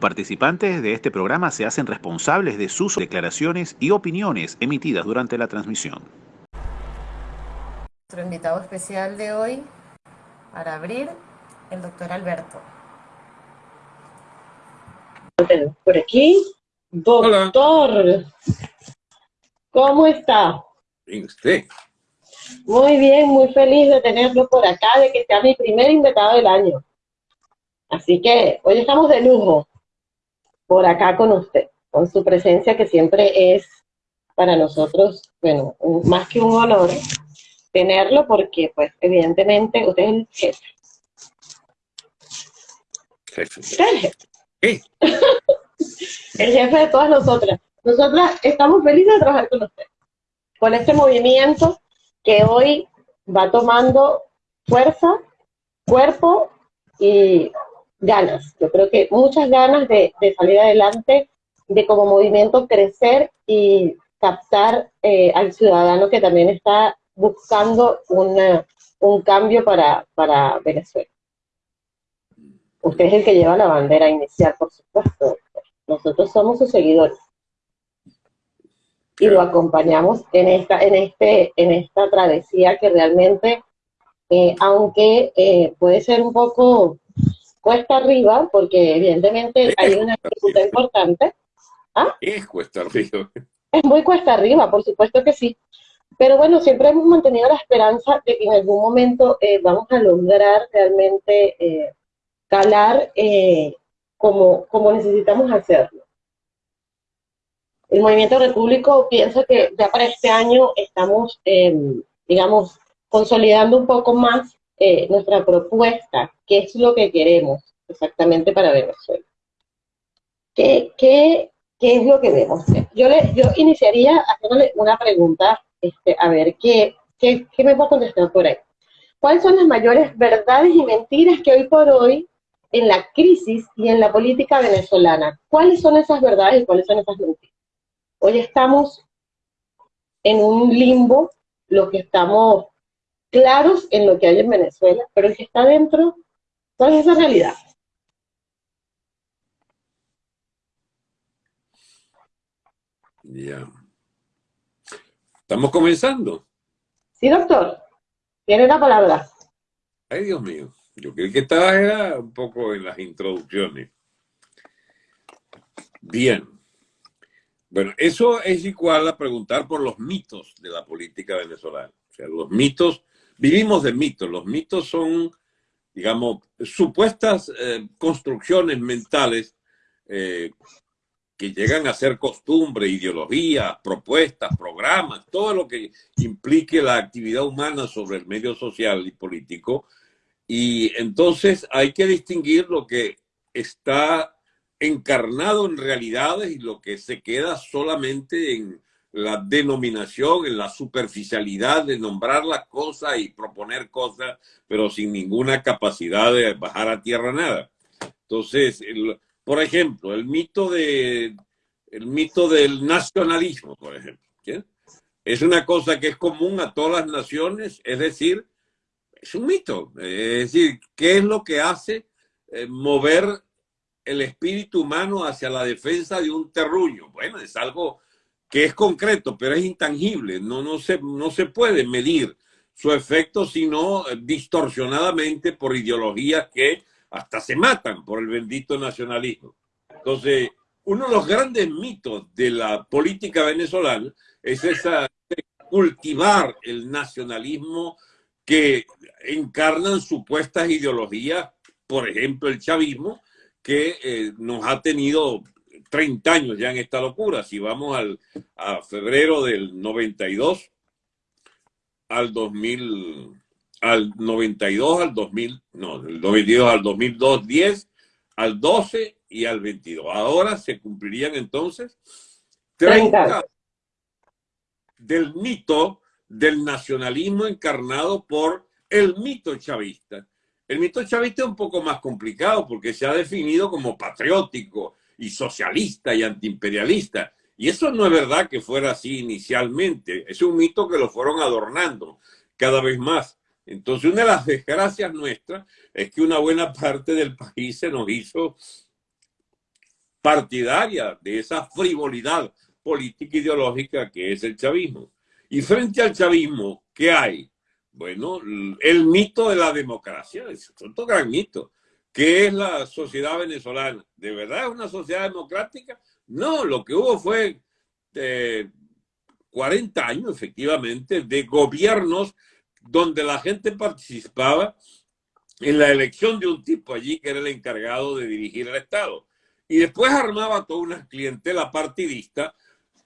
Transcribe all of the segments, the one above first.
participantes de este programa se hacen responsables de sus declaraciones y opiniones emitidas durante la transmisión. Nuestro invitado especial de hoy, para abrir, el doctor Alberto. Por aquí, doctor. ¿Cómo está? Bien, usted. Muy bien, muy feliz de tenerlo por acá, de que sea mi primer invitado del año. Así que hoy estamos de lujo por acá con usted, con su presencia que siempre es para nosotros, bueno, más que un honor tenerlo porque, pues, evidentemente usted es el jefe. Jefe. Usted es el jefe. ¿Qué? el jefe de todas nosotras. Nosotras estamos felices de trabajar con usted, con este movimiento que hoy va tomando fuerza, cuerpo y ganas. Yo creo que muchas ganas de, salir adelante, de como movimiento crecer y captar eh, al ciudadano que también está buscando un cambio para, para Venezuela. Usted es el que lleva la bandera inicial, por supuesto. Nosotros somos sus seguidores. Y lo acompañamos en esta, en este, en esta travesía que realmente, eh, aunque eh, puede ser un poco cuesta arriba, porque evidentemente hay una dificultad importante. ¿Ah? Es cuesta arriba. Es muy cuesta arriba, por supuesto que sí. Pero bueno, siempre hemos mantenido la esperanza de que en algún momento eh, vamos a lograr realmente eh, calar eh, como, como necesitamos hacerlo. El Movimiento Repúblico piensa que ya para este año estamos, em, digamos, consolidando un poco más eh, nuestra propuesta, qué es lo que queremos exactamente para Venezuela. ¿Qué, qué, qué es lo que vemos? Yo, le, yo iniciaría haciéndole una pregunta, este, a ver, ¿qué, qué, qué me puedo contestar por ahí? ¿Cuáles son las mayores verdades y mentiras que hoy por hoy en la crisis y en la política venezolana? ¿Cuáles son esas verdades y cuáles son esas mentiras? Hoy estamos en un limbo, lo que estamos claros en lo que hay en Venezuela, pero el que está dentro, ¿cuál es esa realidad? Ya. Estamos comenzando. Sí, doctor. Tiene la palabra. Ay, Dios mío. Yo creí que estaba un poco en las introducciones. Bien. Bueno, eso es igual a preguntar por los mitos de la política venezolana. O sea, los mitos vivimos de mitos. Los mitos son, digamos, supuestas eh, construcciones mentales eh, que llegan a ser costumbre, ideología, propuestas, programas, todo lo que implique la actividad humana sobre el medio social y político. Y entonces hay que distinguir lo que está encarnado en realidades y lo que se queda solamente en la denominación, en la superficialidad de nombrar las cosas y proponer cosas, pero sin ninguna capacidad de bajar a tierra nada. Entonces, por ejemplo, el mito, de, el mito del nacionalismo, por ejemplo, es una cosa que es común a todas las naciones, es decir, es un mito. Es decir, ¿qué es lo que hace eh, mover el espíritu humano hacia la defensa de un terruño? Bueno, es algo que es concreto, pero es intangible, no, no, se, no se puede medir su efecto, sino distorsionadamente por ideologías que hasta se matan por el bendito nacionalismo. Entonces, uno de los grandes mitos de la política venezolana es esa cultivar el nacionalismo que encarnan supuestas ideologías, por ejemplo el chavismo, que eh, nos ha tenido 30 años ya en esta locura. Si vamos al, a febrero del 92 al 2000, al 92 al 2000, no, del 92 al 2002, 10, al 12 y al 22. Ahora se cumplirían entonces 30 del mito del nacionalismo encarnado por el mito chavista. El mito chavista es un poco más complicado porque se ha definido como patriótico, y socialista y antiimperialista. Y eso no es verdad que fuera así inicialmente, es un mito que lo fueron adornando. cada vez más. Entonces, una de las desgracias nuestras es que una buena parte del país se nos hizo partidaria de esa frivolidad política ideológica que es el chavismo. Y frente al chavismo, ¿qué hay? Bueno, el mito de la democracia, es otro gran mito. ¿Qué es la sociedad venezolana? ¿De verdad es una sociedad democrática? No, lo que hubo fue 40 años, efectivamente, de gobiernos donde la gente participaba en la elección de un tipo allí que era el encargado de dirigir el Estado. Y después armaba toda una clientela partidista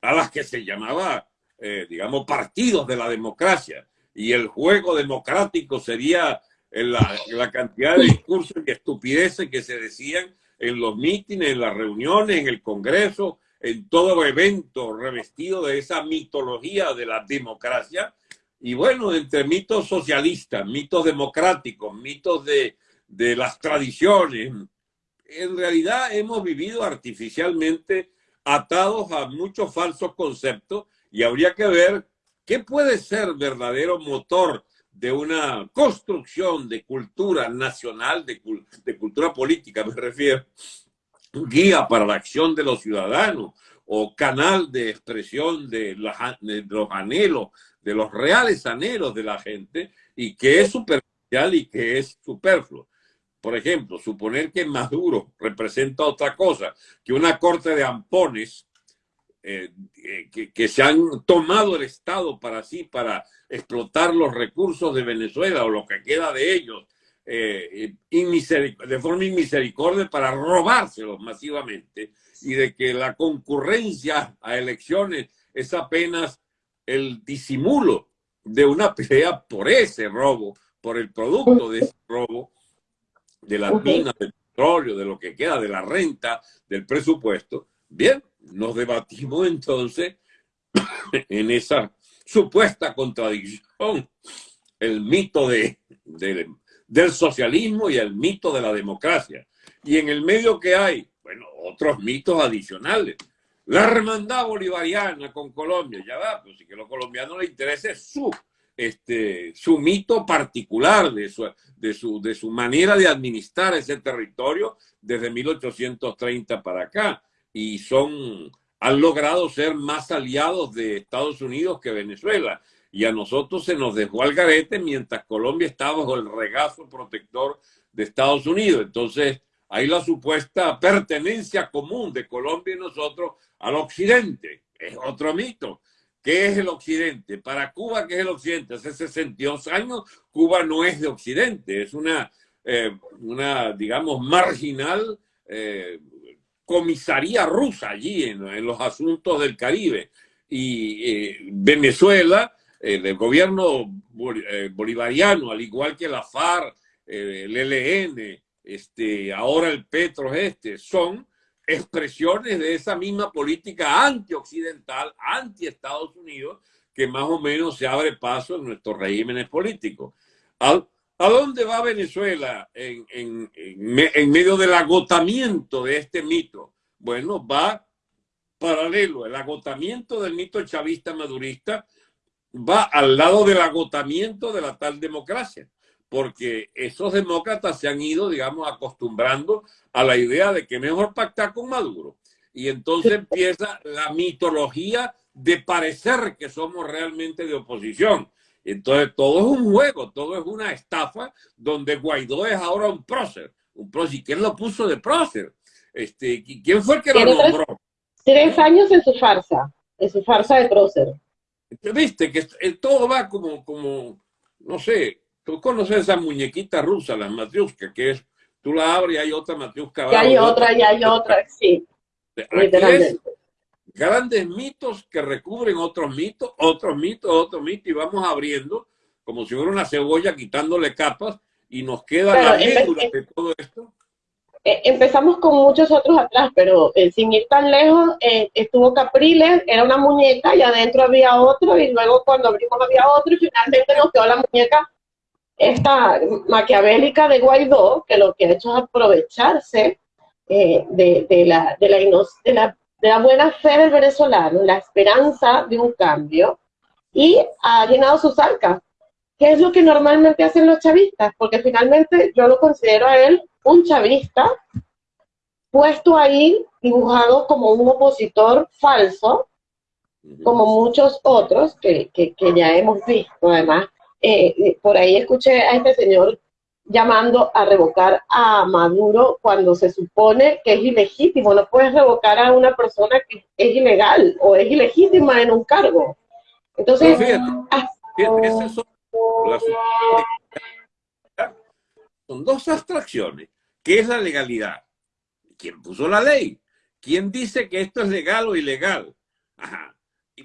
a las que se llamaba, eh, digamos, partidos de la democracia. Y el juego democrático sería la, la cantidad de discursos y estupideces que se decían en los mítines, en las reuniones, en el Congreso, en todo evento revestido de esa mitología de la democracia. Y bueno, entre mitos socialistas, mitos democráticos, mitos de, de las tradiciones, en realidad hemos vivido artificialmente atados a muchos falsos conceptos y habría que ver qué puede ser verdadero motor de una construcción de cultura nacional, de, cultura política, me refiero, guía para la acción de los ciudadanos o canal de expresión de, de los anhelos, de los reales anhelos de la gente y que es superficial y que es superfluo. Por ejemplo, suponer que Maduro representa otra cosa que una corte de ampones eh, eh, que, se han tomado el Estado para sí, para explotar los recursos de Venezuela o lo que queda de ellos, eh, de forma inmisericordia para robárselos masivamente y de que la concurrencia a elecciones es apenas el disimulo de una pelea por ese robo, por el producto de ese robo, de las minas, del petróleo, de lo que queda, de la renta, del presupuesto. Bien, nos debatimos entonces en esa supuesta contradicción, el mito de, del socialismo y el mito de la democracia. Y en el medio que hay, bueno, otros mitos adicionales. La hermandad bolivariana con Colombia, ya va, pues si que a los colombianos les interesa su este, su mito particular de su, de, su, de su manera de administrar ese territorio desde 1830 para acá. Y son, han logrado ser más aliados de Estados Unidos que Venezuela. Y a nosotros se nos dejó al garete mientras Colombia estaba bajo el regazo protector de Estados Unidos. Entonces, hay la supuesta pertenencia común de Colombia y nosotros al occidente. Es otro mito. ¿Qué es el occidente? Para Cuba, ¿qué es el occidente? Hace 62 años Cuba no es de occidente, es una, eh, una digamos, marginal eh, comisaría rusa allí en, los asuntos del Caribe. Y eh, Venezuela, el gobierno bolivariano, al igual que la FARC, el ELN, este, ahora el Petro este, son expresiones de esa misma política antioccidental, anti-Estados Unidos, que más o menos se abre paso en nuestros regímenes políticos. ¿A, dónde va Venezuela en, en, medio del agotamiento de este mito? Bueno, va paralelo. El agotamiento del mito chavista madurista va al lado del agotamiento de la tal democracia porque esos demócratas se han ido, digamos, acostumbrando a la idea de que mejor pactar con Maduro. Y entonces empieza la mitología de parecer que somos realmente de oposición. Entonces todo es un juego, todo es una estafa donde Guaidó es ahora un prócer. Un prócer. ¿Y quién lo puso de prócer? Este, ¿Quién fue el que lo nombró? Tres, años en su farsa, en su farsa de prócer. Viste que todo va como, como, no sé, Tú conoces esa muñequita rusa, la matriusca, que es, tú la abres y hay otra matriusca. Y hay otra, y hay otra, sí. Grandes mitos que recubren otros mitos, otros mitos, otros mitos, y vamos abriendo como si fuera una cebolla quitándole capas y nos queda la médula de todo esto. E, empezamos con muchos otros atrás, pero eh, sin ir tan lejos, eh, estuvo Capriles, era una muñeca y adentro había otro, y luego cuando abrimos había otro, y finalmente nos quedó la muñeca esta maquiavélica de Guaidó, que lo que ha hecho es aprovecharse eh, de, la, de, la, de, la, buena fe del venezolano, la esperanza de un cambio, y ha llenado sus arcas. ¿qué es lo que normalmente hacen los chavistas? Porque finalmente yo lo considero a él un chavista puesto ahí dibujado como un opositor falso, como muchos otros que, que, ya hemos visto. Además, eh, por ahí escuché a este señor llamando a revocar a Maduro cuando se supone que es ilegítimo. No puedes revocar a una persona que es ilegal o es ilegítima en un cargo. Entonces, son, dos abstracciones. ¿Qué es la legalidad? ¿Quién puso la ley? ¿Quién dice que esto es legal o ilegal?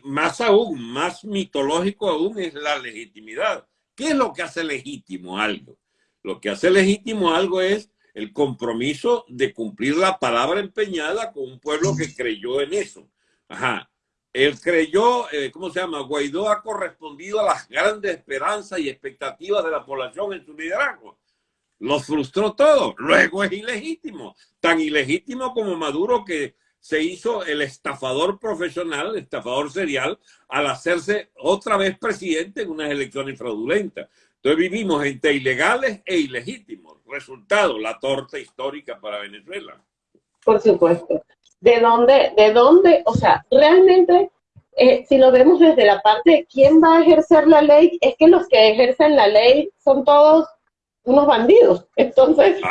más aún, más mitológico aún es la legitimidad. ¿Qué es lo que hace legítimo algo? Lo que hace legítimo algo es el compromiso de cumplir la palabra empeñada con un pueblo que creyó en eso. Ajá. Él creyó, eh, ¿cómo se llama? Guaidó ha correspondido a las grandes esperanzas y expectativas de la población en su liderazgo. Lo frustró todo. Luego es ilegítimo. Tan ilegítimo como Maduro que se hizo el estafador profesional, estafador serial, al hacerse otra vez presidente en unas elecciones fraudulentas. Entonces vivimos entre ilegales e ilegítimos. Resultado, la torta histórica para Venezuela. Por supuesto. ¿De dónde, de dónde, o sea, realmente, eh, si lo vemos desde la parte de quién va a ejercer la ley, es que los que ejercen la ley son todos unos bandidos. Entonces,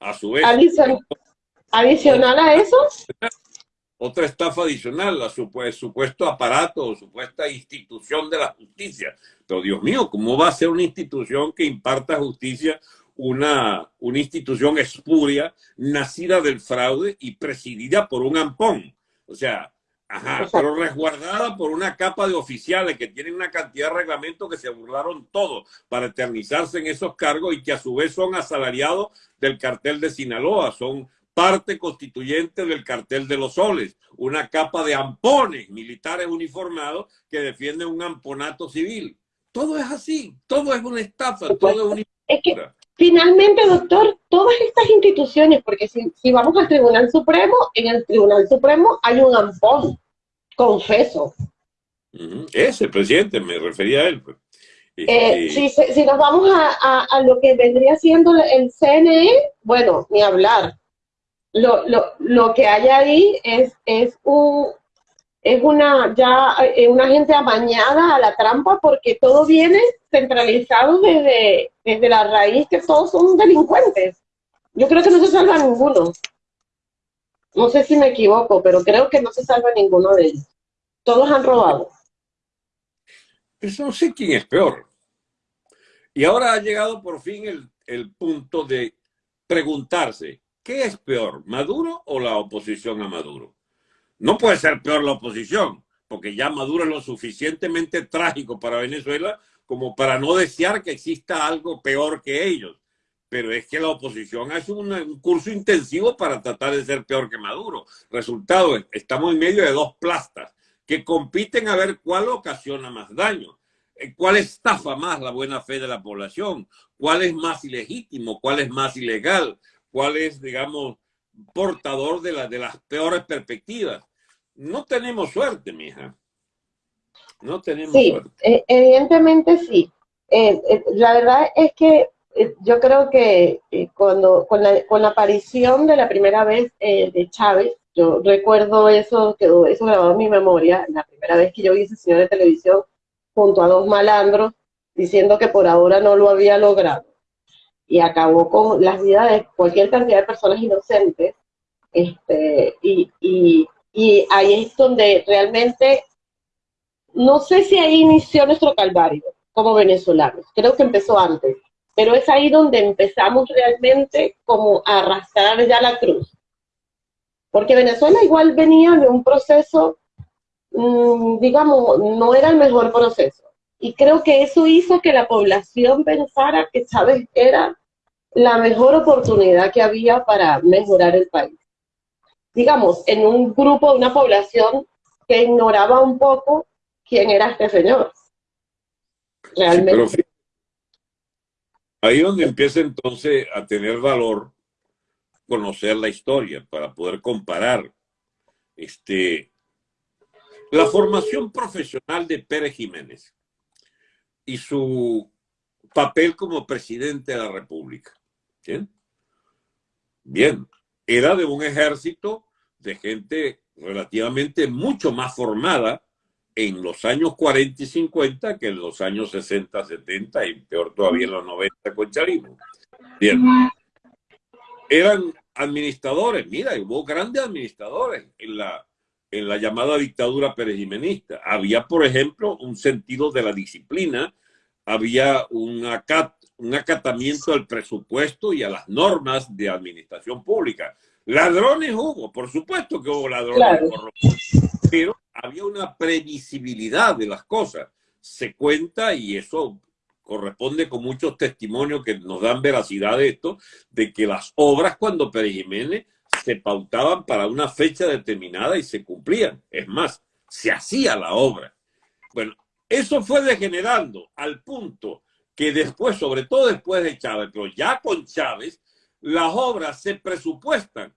a, su vez, adicional a eso, otra estafa adicional, la supuesto aparato o supuesta institución de la justicia. Pero Dios mío, ¿cómo va a ser una institución que imparta justicia, una, una institución espuria, nacida del fraude y presidida por un ampón? O sea, ajá, pero resguardada por una capa de oficiales que tienen una cantidad de reglamentos que se burlaron todos para eternizarse en esos cargos y que a su vez son asalariados del cartel de Sinaloa, son parte constituyente del cartel de los soles, una capa de ampones militares uniformados que defienden un amponato civil. Todo es así, todo es una estafa, todo es una... Es que finalmente, doctor, todas estas instituciones, porque si, vamos al Tribunal Supremo, en el Tribunal Supremo hay un ampón, confeso. Ese presidente, me refería a él. Pues. Eh, este, si, nos vamos a, a, lo que vendría siendo el CNE, bueno, ni hablar lo, lo, lo que hay ahí es, es, un, es una, ya, eh, una gente amañada a la trampa porque todo viene centralizado desde, desde la raíz que todos son delincuentes. Yo creo que no se salva ninguno. No sé si me equivoco, pero creo que no se salva ninguno de ellos. Todos han robado. Eso no sé quién es peor. Y ahora ha llegado por fin el, el punto de preguntarse, ¿Qué es peor, Maduro o la oposición a Maduro? No puede ser peor la oposición, porque ya Maduro es lo suficientemente trágico para Venezuela como para no desear que exista algo peor que ellos. Pero es que la oposición hace un, curso intensivo para tratar de ser peor que Maduro. Resultado, estamos en medio de dos plastas que compiten a ver cuál ocasiona más daño, eh, cuál estafa más la buena fe de la población, cuál es más ilegítimo, cuál es más ilegal, cuál es, digamos, portador de, la, de las peores perspectivas. No tenemos suerte, mija. No tenemos sí, suerte. Eh, evidentemente sí. Eh, eh, la verdad es que yo creo que cuando con la, con la aparición de la primera vez de Chávez, yo recuerdo eso, quedó eso grabado en mi memoria, la primera vez que yo vi ese señor de televisión junto a dos malandros diciendo que por ahora no lo había logrado y acabó con las vidas de cualquier cantidad de personas inocentes. Este, y, y, y ahí es donde realmente, no sé si ahí inició nuestro calvario como venezolanos, creo que empezó antes, pero es ahí donde empezamos realmente como a arrastrar ya la cruz. Porque Venezuela igual venía de un proceso, mm, digamos, no era el mejor proceso. Y creo que eso hizo que la población pensara que Chávez era la mejor oportunidad que había para mejorar el país. Digamos, en un grupo, una población que ignoraba un poco quién era este señor. Realmente. ahí donde empieza entonces a tener valor conocer la historia para poder comparar este, la formación profesional de Pérez Jiménez y su papel como presidente de la República. ¿Bien? Era de un ejército de gente relativamente mucho más formada en los años 40 y 50 que en los años 60, 70 y peor todavía en los 90 con chavismo. Bien. Eran administradores, mira, hubo grandes administradores en la, en la llamada dictadura perejimenista. Había, por ejemplo, un sentido de la disciplina, había un, un acatamiento al presupuesto y a las normas de administración pública. Ladrones hubo, por supuesto que hubo ladrones, pero había una previsibilidad de las cosas. Se cuenta, y eso corresponde con muchos testimonios que nos dan veracidad de esto, de que las obras cuando Pérez Jiménez se pautaban para una fecha determinada y se cumplían. Es más, se hacía la obra. Bueno, eso fue degenerando al punto que después, sobre todo después de Chávez, pero ya con Chávez, las obras se presupuestan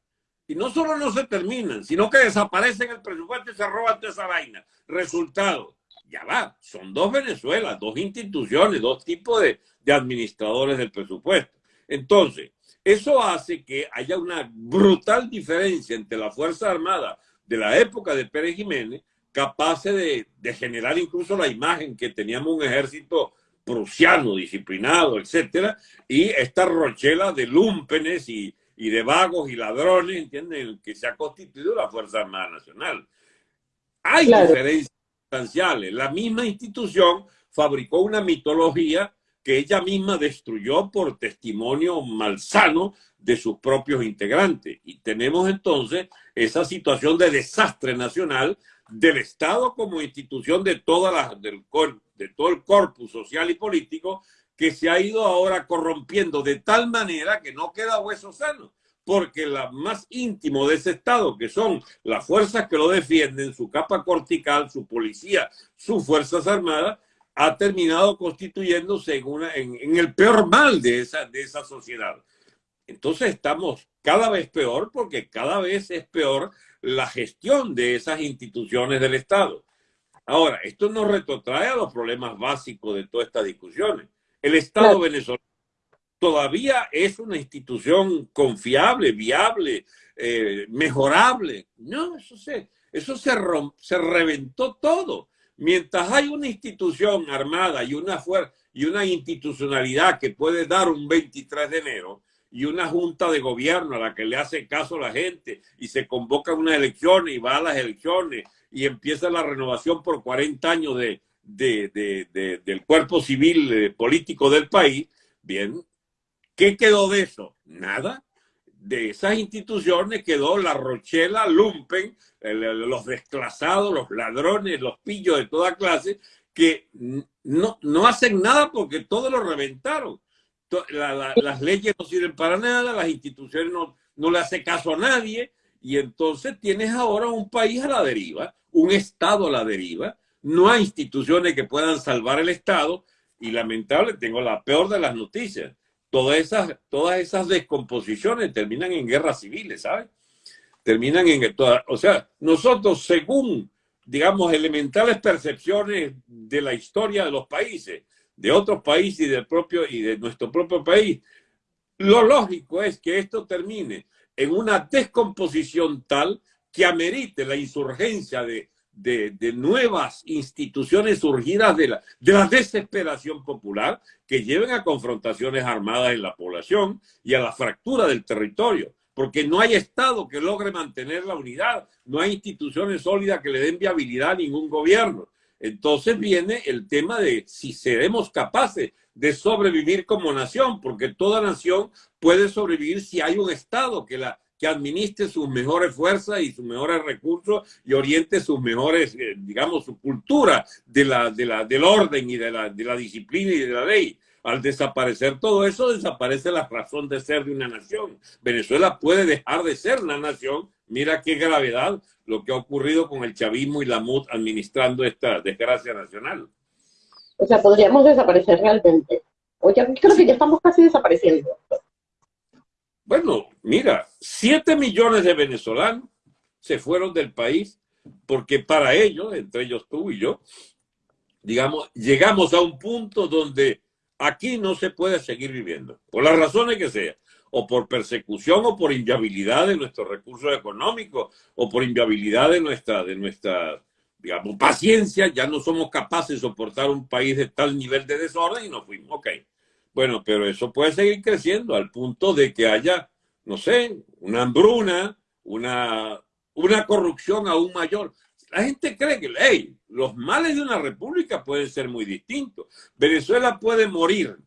y no solo no se terminan, sino que desaparecen el presupuesto y se roban toda esa vaina. Resultado, ya va, son dos Venezuelas, dos instituciones, dos tipos de, de administradores del presupuesto. Entonces, eso hace que haya una brutal diferencia entre la Fuerza Armada de la época de Pérez Jiménez, capaz de, de generar incluso la imagen que teníamos un ejército prusiano, disciplinado, etcétera, y esta rochela de lúmpenes y, y de vagos y ladrones, ¿entienden? Que se ha constituido la Fuerza Armada Nacional. Hay diferencias sustanciales. La misma institución fabricó una mitología que ella misma destruyó por testimonio malsano de sus propios integrantes. Y tenemos entonces esa situación de desastre nacional del Estado como institución de, toda la, del, de todo el corpus social y político que se ha ido ahora corrompiendo de tal manera que no queda hueso sano, porque la más íntimo de ese Estado, que son las fuerzas que lo defienden, su capa cortical, su policía, sus fuerzas armadas, ha terminado constituyéndose en, una, en, el peor mal de esa, de esa sociedad. Entonces estamos cada vez peor porque cada vez es peor la gestión de esas instituciones del Estado. Ahora, esto nos retrotrae a los problemas básicos de todas estas discusiones. El Estado venezolano todavía es una institución confiable, viable, eh, mejorable. No, eso se, eso se, se reventó todo. Mientras hay una institución armada y una, y una institucionalidad que puede dar un 23 de enero y una junta de gobierno a la que le hace caso la gente y se convoca unas elecciones y va a las elecciones y empieza la renovación por 40 años de, del cuerpo civil eh, político del país, bien, ¿qué quedó de eso? Nada de esas instituciones quedó la Rochela, Lumpen, los desclasados, los ladrones, los pillos de toda clase, que no, no hacen nada porque todo lo reventaron. Las leyes no sirven para nada, las instituciones no, no le hacen caso a nadie, y entonces tienes ahora un país a la deriva, un Estado a la deriva, no hay instituciones que puedan salvar el Estado, y lamentable, tengo la peor de las noticias todas esas, todas esas descomposiciones terminan en guerras civiles, ¿sabes? Terminan en... Toda, o sea, nosotros, según, digamos, elementales percepciones de la historia de los países, de otros países y, del propio, y de nuestro propio país, lo lógico es que esto termine en una descomposición tal que amerite la insurgencia de de, nuevas instituciones surgidas de la, de la desesperación popular que lleven a confrontaciones armadas en la población y a la fractura del territorio, porque no hay Estado que logre mantener la unidad, no hay instituciones sólidas que le den viabilidad a ningún gobierno. Entonces viene el tema de si seremos capaces de sobrevivir como nación, porque toda nación puede sobrevivir si hay un Estado que la, que administre sus mejores fuerzas y sus mejores recursos y oriente sus mejores, eh, digamos, su cultura de la, de la, del orden y de la, de la disciplina y de la ley. Al desaparecer todo eso, desaparece la razón de ser de una nación. Venezuela puede dejar de ser una nación. Mira qué gravedad lo que ha ocurrido con el chavismo y la MUD administrando esta desgracia nacional. O sea, podríamos desaparecer realmente. O ya creo que ya estamos casi desapareciendo. Bueno, mira, 7 millones de venezolanos se fueron del país porque para ellos, entre ellos tú y yo, digamos, llegamos a un punto donde aquí no se puede seguir viviendo, por las razones que sea, o por persecución o por inviabilidad de nuestros recursos económicos, o por inviabilidad de nuestra, de nuestra digamos, paciencia, ya no somos capaces de soportar un país de tal nivel de desorden y nos fuimos. Ok, bueno, pero eso puede seguir creciendo al punto de que haya, no sé, una hambruna, una, una corrupción aún mayor. La gente cree que, hey, los males de una república pueden ser muy distintos. Venezuela puede morir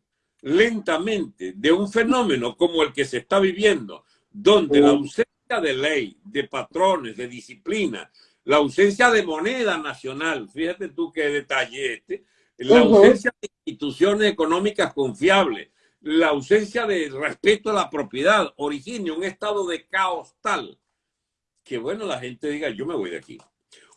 lentamente de un fenómeno como el que se está viviendo, donde la ausencia de ley, de patrones, de disciplina, la ausencia de moneda nacional, fíjate tú qué detalle este, la ausencia de instituciones económicas confiables, la ausencia de respeto a la propiedad, origina un estado de caos tal que, bueno, la gente diga, yo me voy de aquí.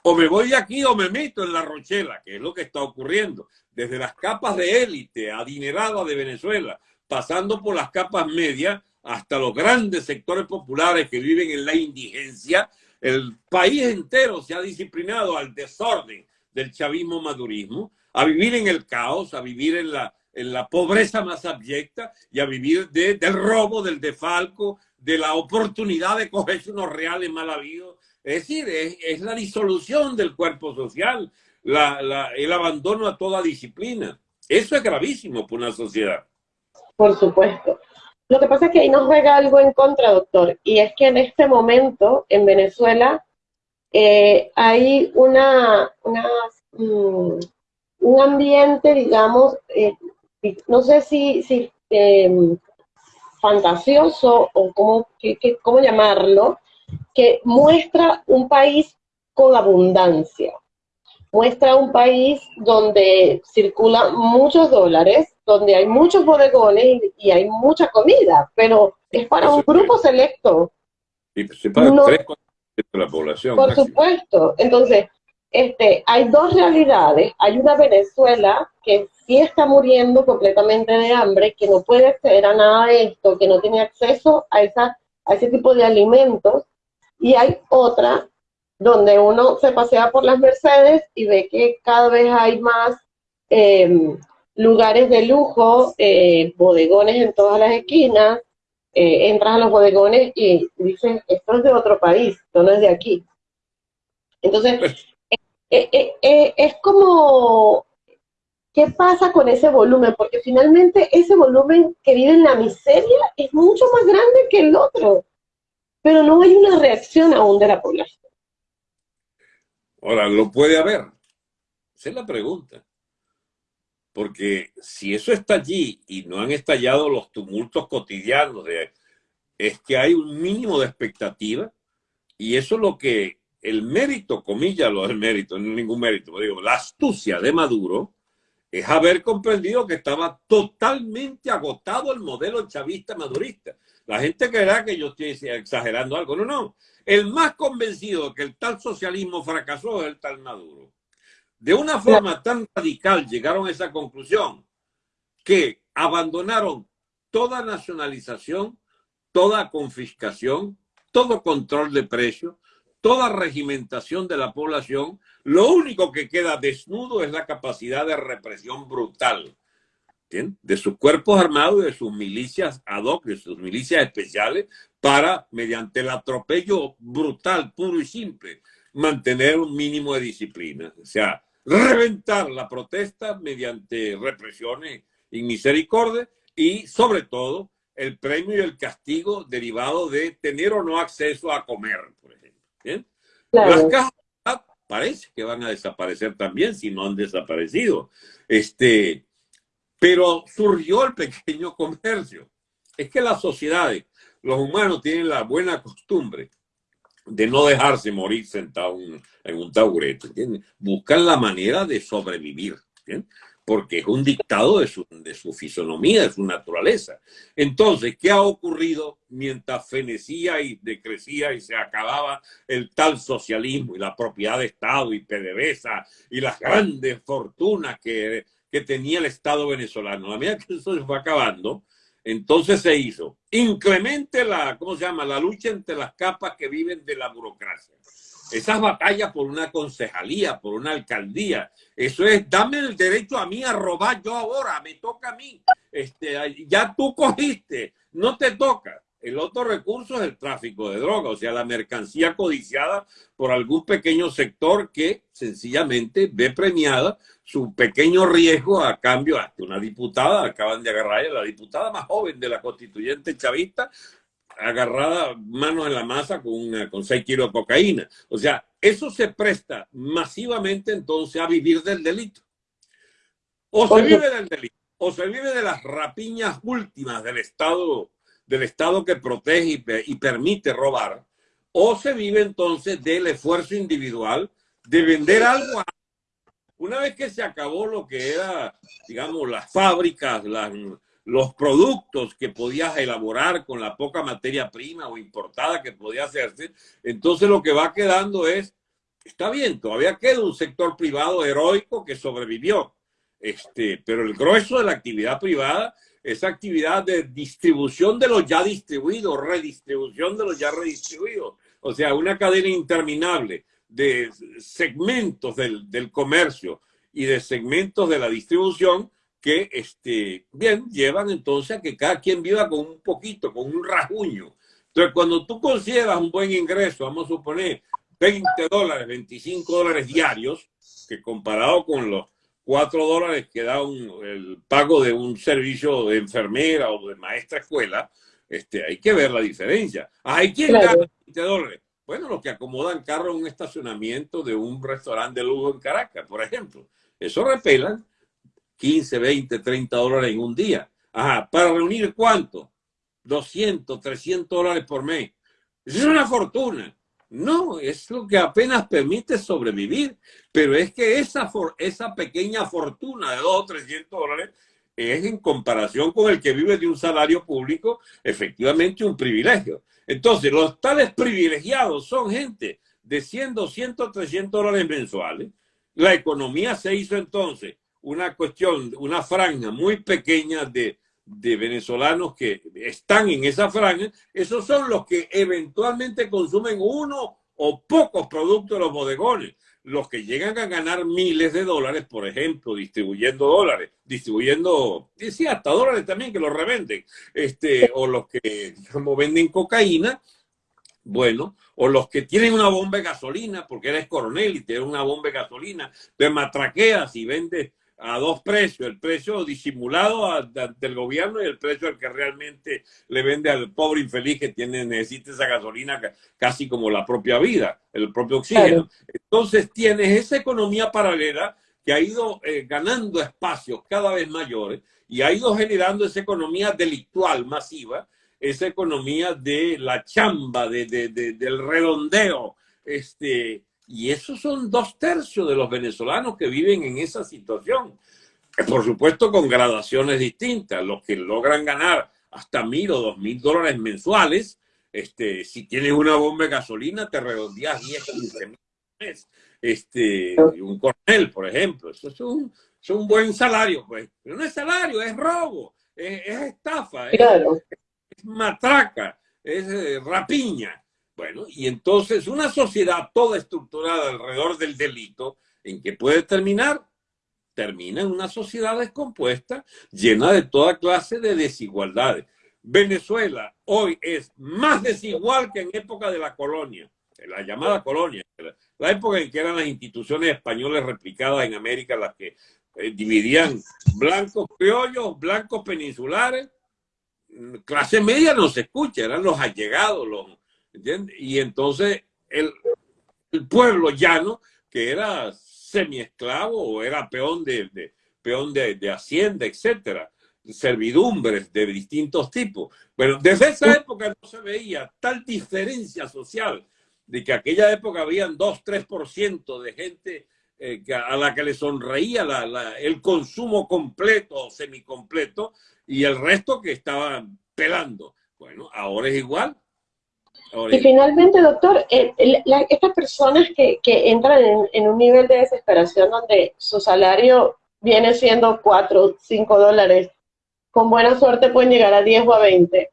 O me voy de aquí o me meto en la rochela, que es lo que está ocurriendo. Desde las capas de élite adineradas de Venezuela, pasando por las capas medias, hasta los grandes sectores populares que viven en la indigencia, el país entero se ha disciplinado al desorden del chavismo madurismo, a vivir en el caos, a vivir en la, en la pobreza más abyecta y a vivir del robo, del defalco, de la oportunidad de cogerse unos reales mal habidos. Es decir, es, la disolución del cuerpo social, el abandono a toda disciplina. Eso es gravísimo para una sociedad. Por supuesto. Lo que pasa es que ahí nos juega algo en contra, doctor, y es que en este momento en Venezuela eh, hay una, mm, un ambiente, digamos, eh, no sé si, em, fantasioso o cómo, cómo llamarlo, que muestra un país con abundancia, muestra un país donde circulan muchos dólares, donde hay muchos bodegones y, hay mucha comida, pero es para un grupo selecto. Y se para de la población. Por supuesto. Entonces, este, hay dos realidades. Hay una Venezuela que sí está muriendo completamente de hambre, que no puede acceder a nada de esto, que no tiene acceso a, esa, a ese tipo de alimentos. Y hay otra donde uno se pasea por las Mercedes y ve que cada vez hay más eh, lugares de lujo, eh, bodegones en todas las esquinas, eh, entras a los bodegones y dices, esto es de otro país, esto no es de aquí. Entonces, pues eh, es como, ¿qué pasa con ese volumen? Porque finalmente ese volumen que vive en la miseria es mucho más grande que el otro, pero no hay una reacción aún de la población. Ahora, ¿lo puede haber? Esa es la pregunta. Porque si eso está allí y no han estallado los tumultos cotidianos, de, es que hay un mínimo de expectativa y eso es lo que el mérito, comillas, lo del mérito, no ningún mérito, digo, la astucia de Maduro es haber comprendido que estaba totalmente agotado el modelo chavista madurista. La gente creerá que yo estoy exagerando algo. No, no. El más convencido de que el tal socialismo fracasó es el tal Maduro de una forma tan radical llegaron a esa conclusión que abandonaron toda nacionalización, toda confiscación, todo control de precios, toda regimentación de la población. Lo único que queda desnudo es la capacidad de represión brutal de sus cuerpos armados y de sus milicias ad hoc, de sus milicias especiales, para, mediante el atropello brutal, puro y simple, mantener un mínimo de disciplina. O sea, reventar la protesta mediante represiones y misericordia y sobre todo el premio y el castigo derivado de tener o no acceso a comer, por ejemplo. Las cajas parece que van a desaparecer también si no han desaparecido. Este, pero surgió el pequeño comercio. Es que las sociedades, los humanos tienen la buena costumbre de no dejarse morir sentado en un taburete, Buscan la manera de sobrevivir, porque es un dictado de su, de su fisonomía, de su naturaleza. Entonces, ¿qué ha ocurrido mientras fenecía y decrecía y se acababa el tal socialismo y la propiedad de Estado y PDVSA y las grandes fortunas que, que tenía el Estado venezolano? A medida que eso se fue acabando, entonces se hizo inclemente la, ¿cómo se llama? La lucha entre las capas que viven de la burocracia. esas batallas por una concejalía, por una alcaldía, eso es, dame el derecho a mí a robar yo ahora, me toca a mí. Este, ya tú cogiste, no te toca. El otro recurso es el tráfico de droga, o sea, la mercancía codiciada por algún pequeño sector que sencillamente ve premiada su pequeño riesgo a cambio. Hasta una diputada, acaban de agarrar a la diputada más joven de la constituyente chavista, agarrada manos en la masa con, una, con 6 kilos de cocaína. O sea, eso se presta masivamente entonces a vivir del delito. O se vive del delito, o se vive de las rapiñas últimas del Estado, del Estado que protege y, permite robar, o se vive entonces del esfuerzo individual de vender algo. Una vez que se acabó lo que era, digamos, las fábricas, los productos que podías elaborar con la poca materia prima o importada que podía hacerse, entonces lo que va quedando es, está bien, todavía queda un sector privado heroico que sobrevivió, este, pero el grueso de la actividad privada es actividad de distribución de los ya distribuidos, redistribución de los ya redistribuidos, o sea, una cadena interminable de segmentos del, del comercio y de segmentos de la distribución que, este, bien, llevan entonces a que cada quien viva con un poquito, con un rajuño. Entonces, cuando tú consideras un buen ingreso, vamos a suponer 20 dólares, 25 dólares diarios, que comparado con los 4 dólares que da el pago de un servicio de enfermera o de maestra escuela, este, hay que ver la diferencia. ¿Hay quien gana 20 dólares? Bueno, los que acomodan carro en un estacionamiento de un restaurante de lujo en Caracas, por ejemplo. Eso repelan 15, 20, 30 dólares en un día. Ajá, ¿para reunir cuánto? 200, 300 dólares por mes. Eso es una fortuna. No, es lo que apenas permite sobrevivir. Pero es que esa, esa pequeña fortuna de 2 o 300 dólares es en comparación con el que vive de un salario público, efectivamente un privilegio. Entonces, los tales privilegiados son gente de 100, 200, 300 dólares mensuales. La economía se hizo entonces una cuestión, una franja muy pequeña de, de venezolanos que están en esa franja, esos son los que eventualmente consumen uno o pocos productos de los bodegones. Los que llegan a ganar miles de dólares, por ejemplo, distribuyendo dólares, distribuyendo, sí, hasta dólares también que los revenden, este, o los que, como venden cocaína, bueno, o los que tienen una bomba de gasolina, porque eres coronel y tienes una bomba de gasolina, te matraqueas y vendes a dos precios, el precio disimulado del gobierno y el precio al que realmente le vende al pobre infeliz que tiene, necesita esa gasolina casi como la propia vida, el propio oxígeno. Entonces tienes esa economía paralela que ha ido eh, ganando espacios cada vez mayores y ha ido generando esa economía delictual masiva, esa economía de la chamba, de, del redondeo, este, y esos son dos tercios de los venezolanos que viven en esa situación. Por supuesto, con gradaciones distintas. Los que logran ganar hasta mil o dos mil dólares mensuales, este, si tienes una bomba de gasolina, te redondeas 10, 15 mil este, un coronel, por ejemplo. Eso es un, es un buen salario, pues. Pero no es salario, es robo, es, estafa, es, matraca, es eh, rapiña. Bueno, y entonces una sociedad toda estructurada alrededor del delito, ¿en qué puede terminar? Termina en una sociedad descompuesta, llena de toda clase de desigualdades. Venezuela hoy es más desigual que en época de la colonia, la llamada colonia, la época en que eran las instituciones españolas replicadas en América las que eh, dividían blancos criollos, blancos peninsulares, clase media no se escucha, eran los allegados, los, y entonces el, pueblo llano, que era semiesclavo o era peón de, peón de, hacienda, etcétera, servidumbres de distintos tipos. Pero desde esa época no se veía tal diferencia social de que aquella época habían 2, 3% de gente eh, a la que le sonreía el consumo completo o semicompleto y el resto que estaban pelando. Bueno, ahora es igual. Y finalmente, doctor, eh, estas personas que, entran en, un nivel de desesperación donde su salario viene siendo 4, 5 dólares, con buena suerte pueden llegar a 10 o a 20.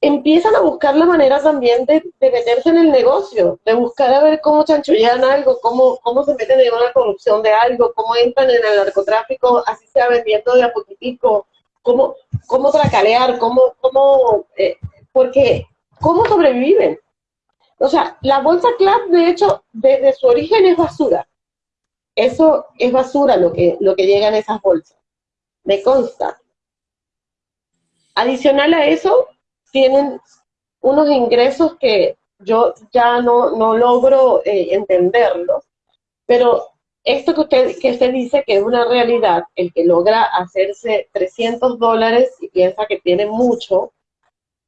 empiezan a buscar la manera también de, meterse en el negocio, de buscar a ver cómo chanchullan algo, cómo, cómo se meten en una corrupción de algo, cómo entran en el narcotráfico, así sea vendiendo de a poquitico, cómo, cómo tracalear, cómo, cómo, eh, porque, cómo sobreviven. O sea, la bolsa club, de hecho, desde su origen es basura. Eso es basura lo que, lo que llega en esas bolsas. Me consta. Adicional a eso, tienen unos ingresos que yo ya no, no logro eh, entenderlos, pero esto que usted, que usted dice que es una realidad, el que logra hacerse 300 dólares y piensa que tiene mucho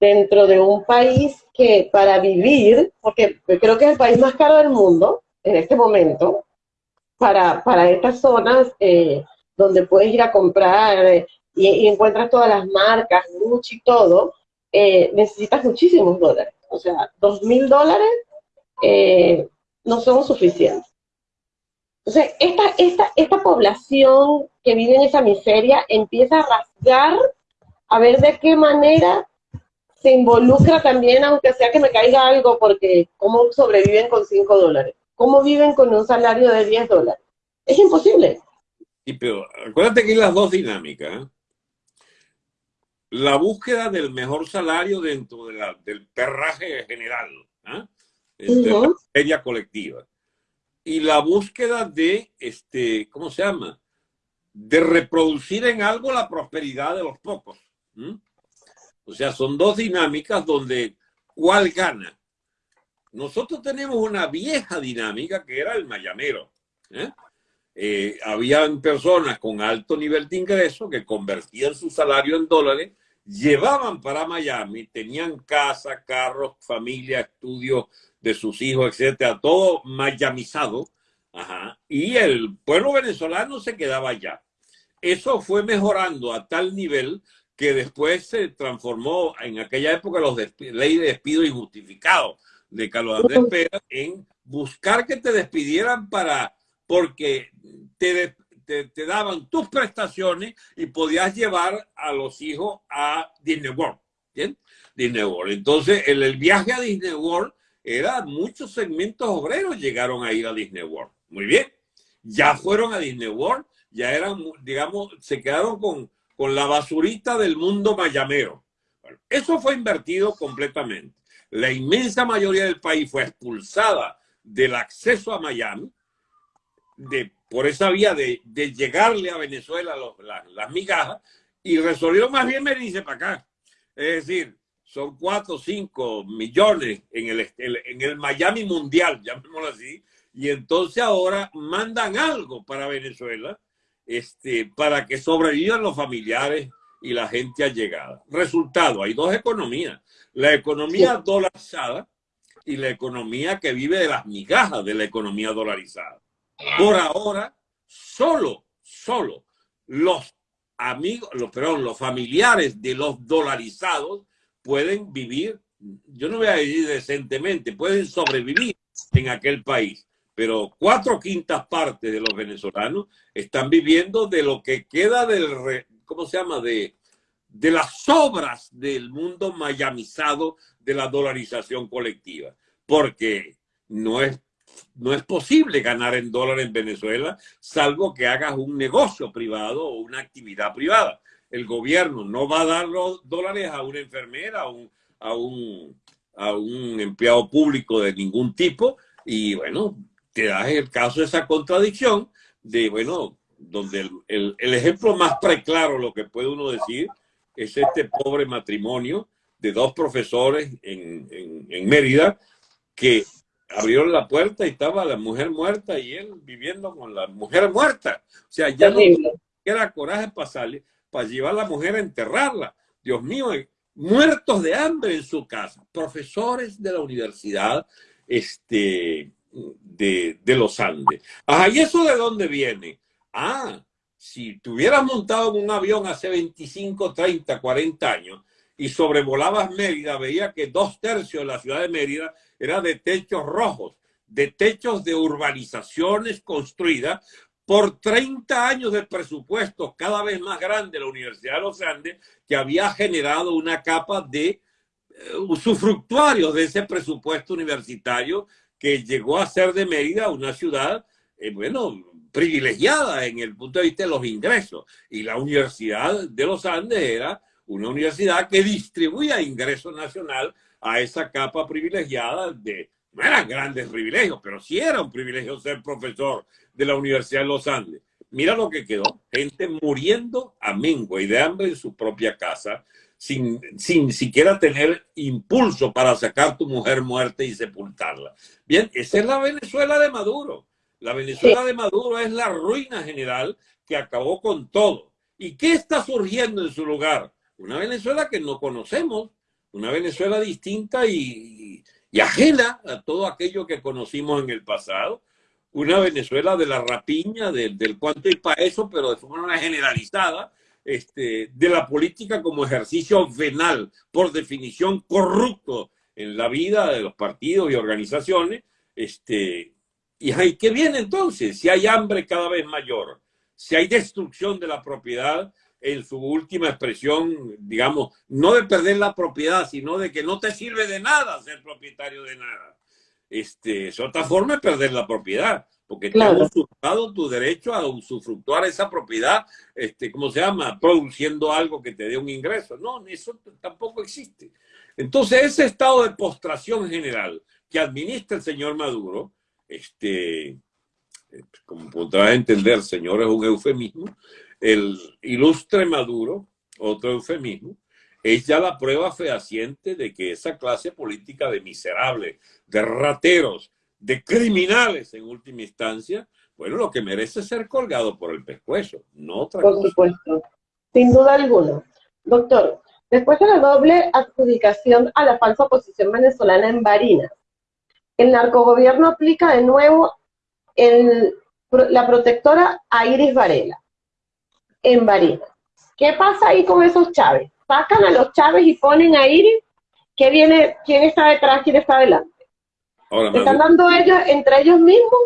dentro de un país que para vivir, porque creo que es el país más caro del mundo en este momento, para, para estas zonas eh, donde puedes ir a comprar eh, y, y, encuentras todas las marcas, Gucci y todo, eh, necesitas muchísimos dólares. O sea, dos mil dólares eh, no son suficientes. Entonces, esta, esta, esta población que vive en esa miseria empieza a rasgar a ver de qué manera se involucra también, aunque sea que me caiga algo, porque cómo sobreviven con cinco dólares, cómo viven con un salario de 10 dólares. Es imposible. Y pero acuérdate que hay las dos dinámicas. ¿eh? la búsqueda del mejor salario dentro de la, del perraje general, de la feria colectiva. Y la búsqueda de, este, ¿cómo se llama? De reproducir en algo la prosperidad de los pocos. O sea, son dos dinámicas donde ¿cuál gana? Nosotros tenemos una vieja dinámica que era el mayamero. ¿eh? Eh, habían personas con alto nivel de ingreso que convertían su salario en dólares llevaban para Miami, tenían casa, carros, familia, estudios de sus hijos, etcétera, todo mayamizado, y el pueblo venezolano se quedaba allá. Eso fue mejorando a tal nivel que después se transformó en aquella época los ley de despido injustificado de Carlos Andrés Pérez en buscar que te despidieran para porque te, te, daban tus prestaciones y podías llevar a los hijos a Disney World. ¿bien? Disney World. Entonces, el, el viaje a Disney World era, muchos segmentos obreros llegaron a ir a Disney World. Muy bien. Ya fueron a Disney World, ya eran, digamos, se quedaron con, con la basurita del mundo mayamero. Eso fue invertido completamente. La inmensa mayoría del país fue expulsada del acceso a Miami, de por esa vía de, llegarle a Venezuela las migajas y resolvieron más bien venirse para acá. Es decir, son cuatro o cinco millones en el, en el Miami Mundial, llamémoslo así, y entonces ahora mandan algo para Venezuela este, para que sobrevivan los familiares y la gente allegada. Resultado, hay dos economías. La economía dolarizada y la economía que vive de las migajas de la economía dolarizada. Por ahora, solo, solo los amigos, los, perdón, los familiares de los dolarizados pueden vivir, yo no voy a decir decentemente, pueden sobrevivir en aquel país. Pero cuatro quintas partes de los venezolanos están viviendo de lo que queda del, ¿cómo se llama? De, de las sobras del mundo mayamizado de la dolarización colectiva. Porque no es no es posible ganar en dólar en Venezuela, salvo que hagas un negocio privado o una actividad privada. El gobierno no va a dar los dólares a una enfermera, a un, a un empleado público de ningún tipo. Y bueno, te das el caso de esa contradicción de, bueno, donde el, ejemplo más preclaro, lo que puede uno decir, es este pobre matrimonio de dos profesores en, en, en Mérida que abrieron la puerta y estaba la mujer muerta y él viviendo con la mujer muerta. O sea, ya no era coraje para salir, para llevar a la mujer a enterrarla. Dios mío, eh, muertos de hambre en su casa. Profesores de la universidad este, de, los Andes. Ajá, ¿y eso de dónde viene? Ah, si te hubieras montado en un avión hace 25, 30, 40 años y sobrevolabas Mérida, veía que dos tercios de la ciudad de Mérida era de techos rojos, de techos de urbanizaciones construidas por 30 años de presupuestos cada vez más grande de la Universidad de los Andes, que había generado una capa de usufructuarios de ese presupuesto universitario que llegó a ser de Mérida una ciudad, eh, bueno, privilegiada en el punto de vista de los ingresos. Y la Universidad de los Andes era una universidad que distribuía ingreso nacional a esa capa privilegiada de, no eran grandes privilegios, pero sí era un privilegio ser profesor de la Universidad de los Andes. Mira lo que quedó, gente muriendo a mengua y de hambre en su propia casa, sin, sin siquiera tener impulso para sacar tu mujer muerta y sepultarla. Bien, esa es la Venezuela de Maduro. La Venezuela de Maduro es la ruina general que acabó con todo. ¿Y qué está surgiendo en su lugar? Una Venezuela que no conocemos, una Venezuela distinta y, ajena a todo aquello que conocimos en el pasado, una Venezuela de la rapiña, del cuanto y para eso, pero de forma generalizada, este, de la política como ejercicio venal, por definición corrupto en la vida de los partidos y organizaciones, este, ¿Y qué viene entonces? Si hay hambre cada vez mayor, si hay destrucción de la propiedad en su última expresión, digamos, no de perder la propiedad, sino de que no te sirve de nada ser propietario de nada. Este, es otra forma de perder la propiedad, porque te has usurpado tu derecho a usufructuar esa propiedad, este, ¿cómo se llama? Produciendo algo que te dé un ingreso. No, eso tampoco existe. Entonces, ese estado de postración general que administra el señor Maduro, este, como podrá entender, señor, es un eufemismo, el ilustre Maduro, otro eufemismo, es ya la prueba fehaciente de que esa clase política de miserables, de rateros, de criminales en última instancia, bueno, lo que merece es ser colgado por el pescuezo, no otra Por supuesto, sin duda alguna. Doctor, después de la doble adjudicación a la falsa oposición venezolana en Barinas, el narcogobierno aplica de nuevo la protectora a Iris Varela en Barinas. ¿Qué pasa ahí con esos Chávez? Sacan a los Chávez y ponen a Iris. ¿Qué viene? ¿Quién está detrás? ¿Quién está adelante? ¿Están dando ellos entre ellos mismos?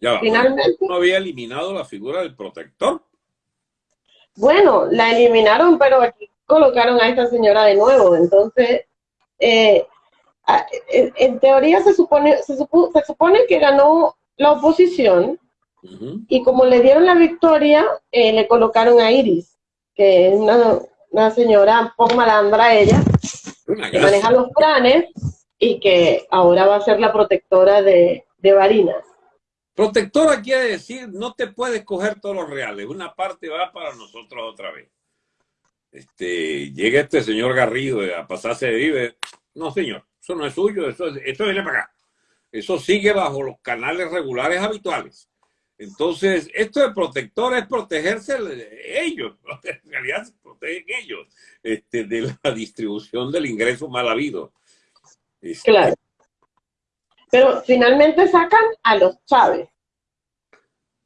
Ya Finalmente. ¿No había eliminado la figura del protector? Bueno, la eliminaron, pero aquí colocaron a esta señora de nuevo. Entonces, eh, en, teoría se supone, se, supone que ganó la oposición y como le dieron la victoria, eh, le colocaron a Iris, que es una, señora un poco malandra ella, que maneja los planes y que ahora va a ser la protectora de, de Barinas. Protectora quiere decir, no te puedes coger todos los reales, una parte va para nosotros otra vez. Este, llega este señor Garrido a pasarse de vive. No, señor, eso no es suyo, eso, eso viene para acá. Eso sigue bajo los canales regulares habituales. Entonces, esto de protector es protegerse ellos, en realidad se protegen ellos este, de la distribución del ingreso mal habido. Este, claro. Pero finalmente sacan a los Chávez.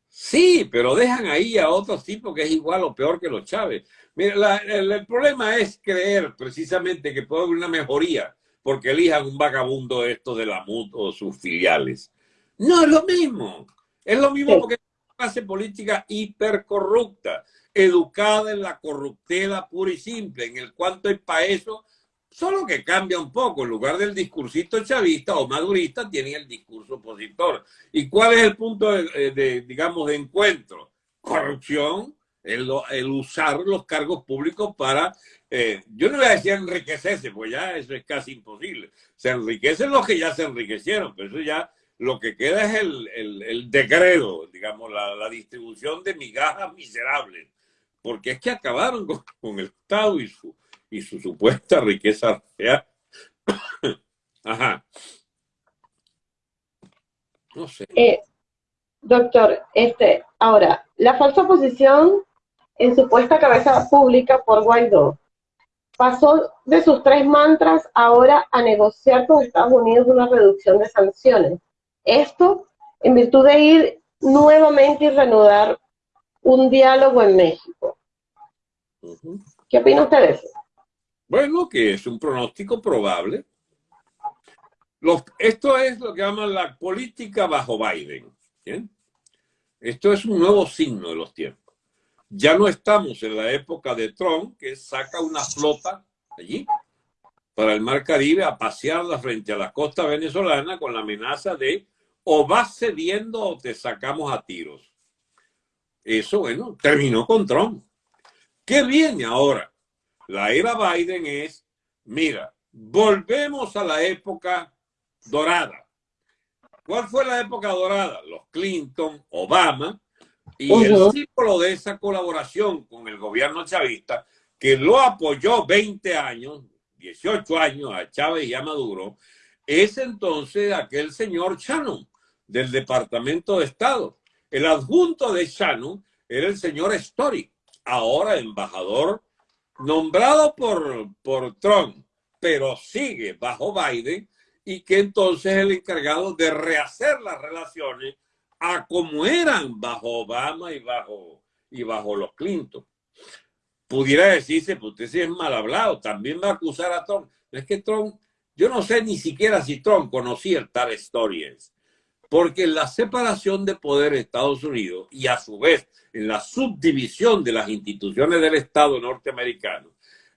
Sí, pero dejan ahí a otros tipos que es igual o peor que los Chávez. Mira, el, el, problema es creer precisamente que puede haber una mejoría porque elijan un vagabundo esto de la MUT o sus filiales. No es lo mismo. Es lo mismo porque es una clase política hipercorrupta, educada en la corruptela pura y simple, en el cuanto es para eso, solo que cambia un poco. En lugar del discursito chavista o madurista, tienen el discurso opositor. ¿Y cuál es el punto de, digamos, de encuentro? Corrupción, el, el usar los cargos públicos para eh, yo no voy a decir enriquecerse, pues ya eso es casi imposible. Se enriquecen los que ya se enriquecieron, pero eso ya lo que queda es el, el, digamos, la, distribución de migajas miserables, porque es que acabaron con, el Estado y su, y su supuesta riqueza real. Ajá. No sé. Eh, doctor, este, ahora, la falsa posición en supuesta cabeza pública por Guaidó pasó de sus tres mantras ahora a negociar con Estados Unidos una reducción de sanciones. Esto en virtud de ir nuevamente y reanudar un diálogo en México. ¿Qué opina usted de eso? Bueno, que es un pronóstico probable. esto es lo que llaman la política bajo Biden. Esto es un nuevo signo de los tiempos. Ya no estamos en la época de Trump, que saca una flota allí para el Mar Caribe a pasearla frente a la costa venezolana con la amenaza de o vas cediendo o te sacamos a tiros. Eso, bueno, terminó con Trump. ¿Qué viene ahora? La era Biden es, mira, volvemos a la época dorada. ¿Cuál fue la época dorada? Los Clinton, Obama, y el símbolo de esa colaboración con el gobierno chavista, que lo apoyó 20 años, 18 años a Chávez y a Maduro, es entonces aquel señor Shannon del Departamento de Estado. El adjunto de Shannon era el señor Story, ahora embajador nombrado por, por Trump, pero sigue bajo Biden y que entonces es el encargado de rehacer las relaciones a como eran bajo Obama y bajo, y bajo los Clinton. Pudiera decirse, pues usted es mal hablado, también va a acusar a Trump. Es que Trump, yo no sé ni siquiera si Trump conocía tal Stories, porque la separación de poder de Estados Unidos y a su vez en la subdivisión de las instituciones del Estado norteamericano,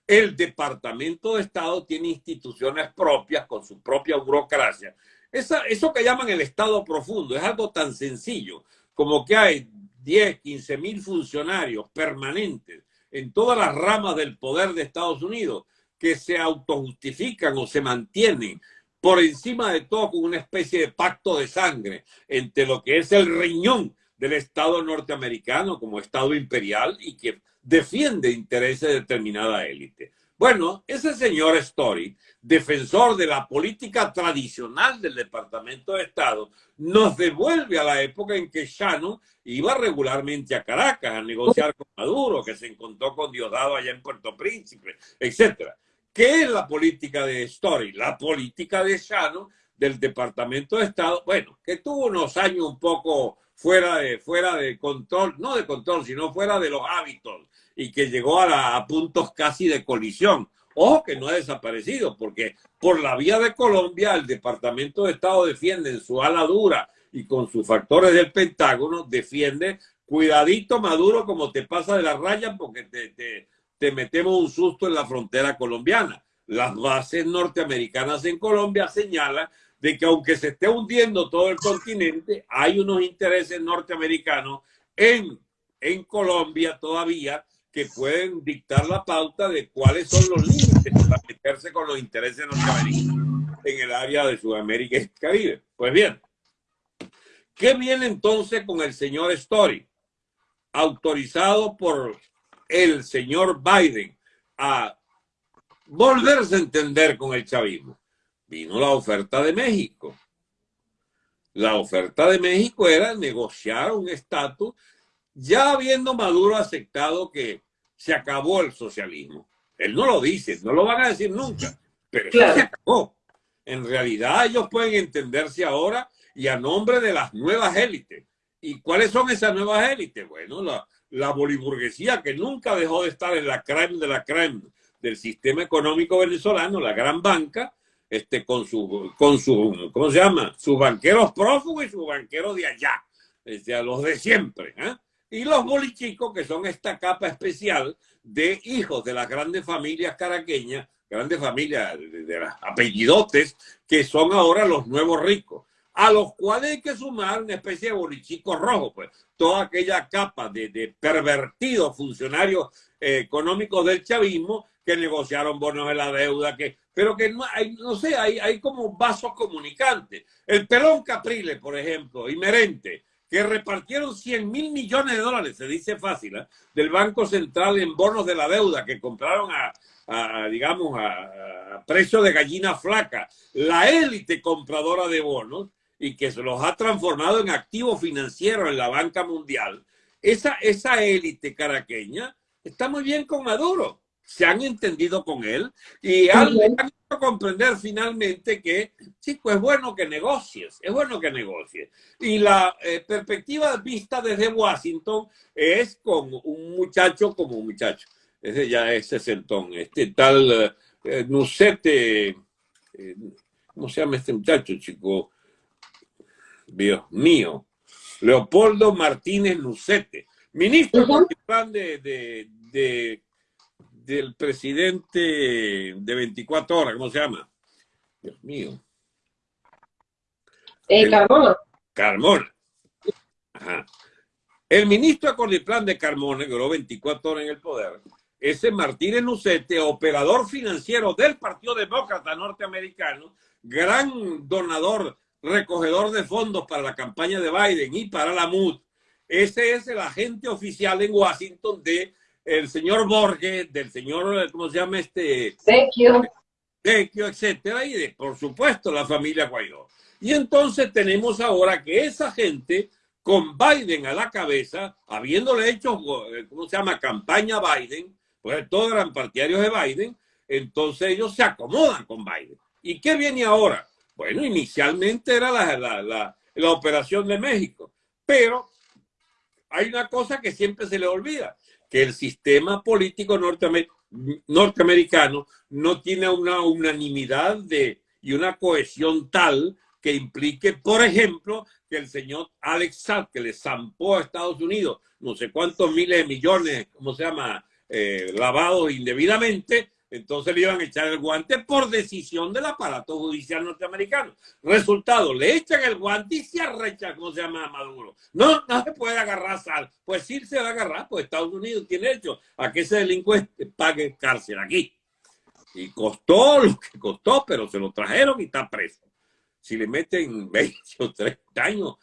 el Departamento de Estado tiene instituciones propias con su propia burocracia. Eso que llaman el Estado profundo es algo tan sencillo como que hay 10, 15 mil funcionarios permanentes en todas las ramas del poder de Estados Unidos que se autojustifican o se mantienen por encima de todo con una especie de pacto de sangre entre lo que es el riñón del Estado norteamericano como Estado imperial y que defiende intereses de determinada élite. Bueno, ese señor Story, defensor de la política tradicional del Departamento de Estado, nos devuelve a la época en que Shannon iba regularmente a Caracas a negociar con Maduro, que se encontró con Diosdado allá en Puerto Príncipe, etc. ¿Qué es la política de Story? La política de Shannon del Departamento de Estado, bueno, que tuvo unos años un poco fuera de, fuera de control, no de control, sino fuera de los hábitos y que llegó a, puntos casi de colisión. Ojo que no ha desaparecido, porque por la vía de Colombia el Departamento de Estado defiende en su ala dura y con sus factores del Pentágono, defiende, cuidadito Maduro como te pasa de la raya porque te, te, te metemos un susto en la frontera colombiana. Las bases norteamericanas en Colombia señalan de que aunque se esté hundiendo todo el continente, hay unos intereses norteamericanos en, en Colombia todavía que pueden dictar la pauta de cuáles son los límites para meterse con los intereses norteamericanos en el área de Sudamérica y Caribe. Pues bien, ¿qué viene entonces con el señor Story? Autorizado por el señor Biden a volverse a entender con el chavismo. Vino la oferta de México. La oferta de México era negociar un estatus ya habiendo Maduro aceptado que se acabó el socialismo. Él no lo dice, no lo van a decir nunca, pero se acabó. En realidad ellos pueden entenderse ahora y a nombre de las nuevas élites. ¿Y cuáles son esas nuevas élites? Bueno, la, la boliburguesía que nunca dejó de estar en la creme de la creme del sistema económico venezolano, la gran banca, este, con su, con su, ¿cómo se llama? Sus banqueros prófugos y sus banqueros de allá, este, a los de siempre. ¿eh? y los bolichicos, que son esta capa especial de hijos de las grandes familias caraqueñas, grandes familias de, las apellidotes, que son ahora los nuevos ricos, a los cuales hay que sumar una especie de bolichico rojo, pues toda aquella capa de, pervertidos funcionarios eh, económicos del chavismo que negociaron bonos de la deuda, que, pero que no hay, no sé, hay, hay como vasos comunicantes. El pelón Capriles, por ejemplo, y que repartieron 100 mil millones de dólares, se dice fácil, ¿eh? del Banco Central en bonos de la deuda que compraron a, digamos, a, precio de gallina flaca, la élite compradora de bonos y que se los ha transformado en activos financieros en la banca mundial, esa, esa élite caraqueña está muy bien con Maduro se han entendido con él y han, han comprender finalmente que, chico, es bueno que negocies, es bueno que negocies. Y la eh, perspectiva vista desde Washington es con un muchacho como un muchacho. Ese ya es sesentón, este tal eh, Nucete, eh, ¿cómo se llama este muchacho, chico? Dios mío, Leopoldo Martínez Nucete, ministro de, de del presidente de 24 horas, ¿cómo se llama? Dios mío. Eh, Carmona. Carmona. Ajá. El ministro de Cordiplan de Carmona, que duró 24 horas en el poder, ese Martínez Nucete, operador financiero del Partido Demócrata Norteamericano, gran donador, recogedor de fondos para la campaña de Biden y para la MUD. Ese es el agente oficial en Washington de el señor Borges, del señor, ¿cómo se llama este? Vecchio. Vecchio, etcétera, y de, por supuesto, la familia Guaidó. Y entonces tenemos ahora que esa gente, con Biden a la cabeza, habiéndole hecho, ¿cómo se llama?, campaña Biden, pues todos eran partidarios de Biden, entonces ellos se acomodan con Biden. ¿Y qué viene ahora? Bueno, inicialmente era la, la, la, la operación de México, pero hay una cosa que siempre se le olvida que el sistema político norteamericano no tiene una unanimidad de, y una cohesión tal que implique, por ejemplo, que el señor Alex Saab, que le zampó a Estados Unidos no sé cuántos miles de millones, ¿cómo se llama?, eh, lavados indebidamente, entonces le iban a echar el guante por decisión del aparato judicial norteamericano. Resultado, le echan el guante y se arrecha, ¿cómo se llama Maduro? No, no se puede agarrar sal. Pues sí se va a agarrar, pues Estados Unidos tiene hecho a que ese delincuente pague cárcel aquí. Y costó lo que costó, pero se lo trajeron y está preso. Si le meten 20 o 30 años,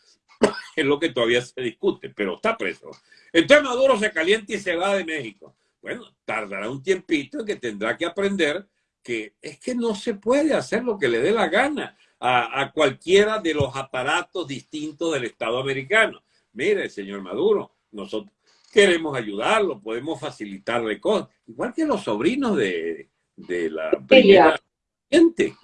es lo que todavía se discute, pero está preso. Entonces Maduro se calienta y se va de México bueno, tardará un tiempito que tendrá que aprender que es que no se puede hacer lo que le dé la gana a, cualquiera de los aparatos distintos del Estado americano. Mire, señor Maduro, nosotros queremos ayudarlo, podemos facilitarle cosas, igual que los sobrinos de, la primera combatiente.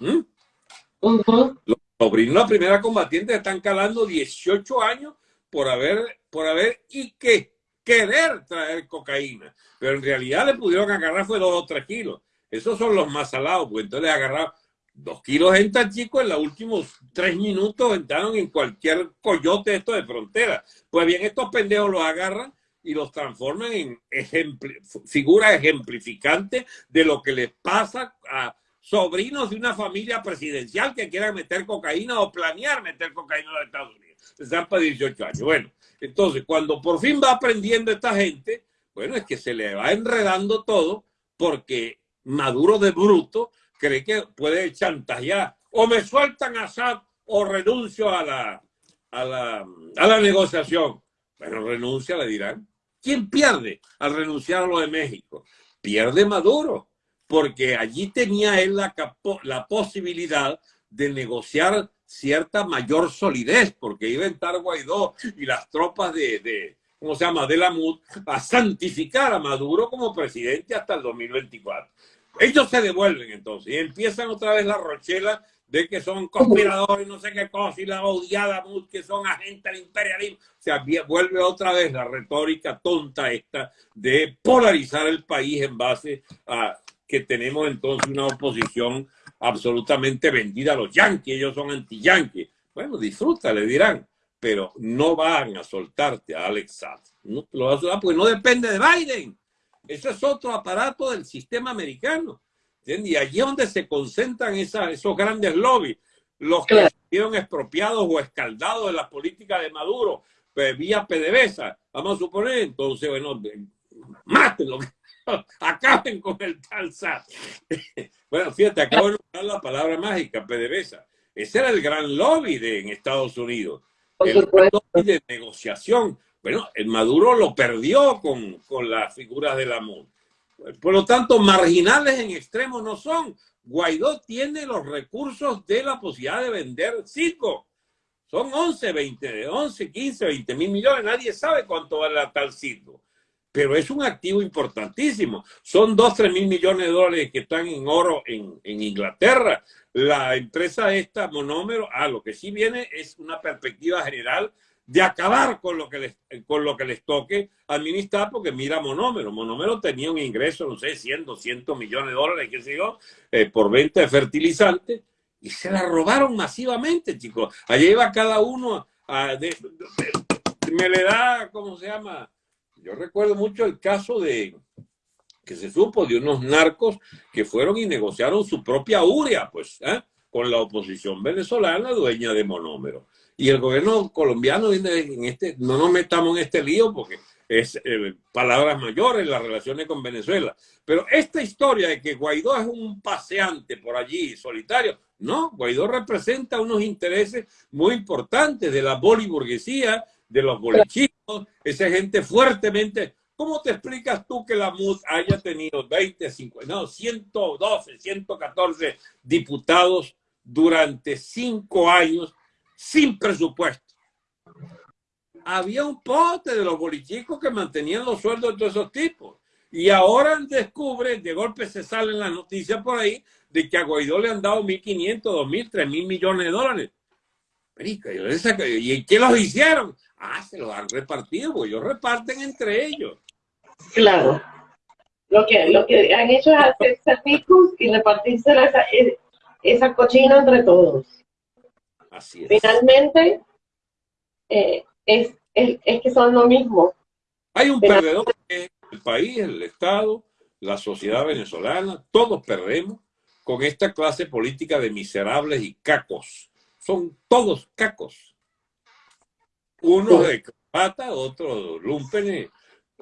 Los sobrinos de la primera combatiente están calando 18 años por haber, por haber, ¿y qué? Querer traer cocaína, pero en realidad le pudieron agarrar fue dos o tres kilos. Esos son los más salados, pues entonces agarraron dos kilos en tan chico, en los últimos tres minutos entraron en cualquier coyote esto de frontera. Pues bien, estos pendejos los agarran y los transforman en figuras ejemplificantes de lo que les pasa a sobrinos de una familia presidencial que quieran meter cocaína o planear meter cocaína en los Estados Unidos. Están para 18 años. Bueno, entonces, cuando por fin va aprendiendo esta gente, bueno, es que se le va enredando todo porque Maduro de bruto cree que puede chantajear. O me sueltan a Assad o renuncio a la, a la, a la negociación. Bueno, renuncia, le dirán. ¿Quién pierde al renunciar a lo de México? Pierde Maduro, porque allí tenía él la, la posibilidad de negociar cierta mayor solidez, porque iba a estar Guaidó y las tropas de, de ¿cómo se llama?, de la MUD, a santificar a Maduro como presidente hasta el 2024. Ellos se devuelven entonces y empiezan otra vez la rochela de que son conspiradores, no sé qué cosa, y la odiada MUD, que son agentes del imperialismo. O sea, vuelve otra vez la retórica tonta esta de polarizar el país en base a que tenemos entonces una oposición absolutamente vendida a los yanquis, ellos son anti-yanquis. Bueno, disfruta, le dirán, pero no van a soltarte a Alex Saad. No lo vas a soltar porque no depende de Biden. Ese es otro aparato del sistema americano. Y allí es donde se concentran esos grandes lobbies, los que fueron expropiados o escaldados de la política de Maduro, pues, vía PDVSA, vamos a suponer, entonces, bueno, mátenlo, acaben con el tal SAT. bueno, fíjate, acabo de usar la palabra mágica, PDVSA. Ese era el gran lobby de, en Estados Unidos. el lobby de negociación. Bueno, el Maduro lo perdió con, con las figuras de la MUN. Por lo tanto, marginales en extremo no son. Guaidó tiene los recursos de la posibilidad de vender cinco. Son 11, 20, 11, 15, 20 mil millones. Nadie sabe cuánto vale la tal circo pero es un activo importantísimo. Son dos, tres mil millones de dólares que están en oro en, Inglaterra. La empresa esta, Monómero, ah, lo que sí viene es una perspectiva general de acabar con lo que les, con lo que les toque administrar, porque mira Monómero. Monómero tenía un ingreso, no sé, 100, 200 millones de dólares, qué sé yo, eh, por venta de fertilizantes, y se la robaron masivamente, chicos. Allí iba cada uno a... me le da, ¿cómo se llama? Yo recuerdo mucho el caso de que se supo de unos narcos que fueron y negociaron su propia uria, pues, ¿eh? con la oposición venezolana dueña de monómero. Y el gobierno colombiano en este, no nos metamos en este lío porque es eh, palabras mayores las relaciones con Venezuela. Pero esta historia de que Guaidó es un paseante por allí solitario, no, Guaidó representa unos intereses muy importantes de la boliburguesía, de los bolichitos, esa gente fuertemente... ¿Cómo te explicas tú que la MUD haya tenido 20, 50, no, 112, 114 diputados durante cinco años sin presupuesto? Había un pote de los bolichicos que mantenían los sueldos de todos esos tipos. Y ahora descubre, de golpe se salen las noticias por ahí, de que a Guaidó le han dado 1.500, 2.000, 3.000 millones de dólares. ¿Y qué los hicieron? Ah, se los han repartido, porque ellos reparten entre ellos. Claro. Lo que, lo que han hecho es hacerse ricos y repartirse esa, esa cochina entre todos. Así es. Finalmente, eh, es, es, es, que son lo mismo. Hay un perdedor que es el país, el Estado, la sociedad venezolana, todos perdemos con esta clase política de miserables y cacos. Son todos cacos. Unos de corbata, otros lumpenes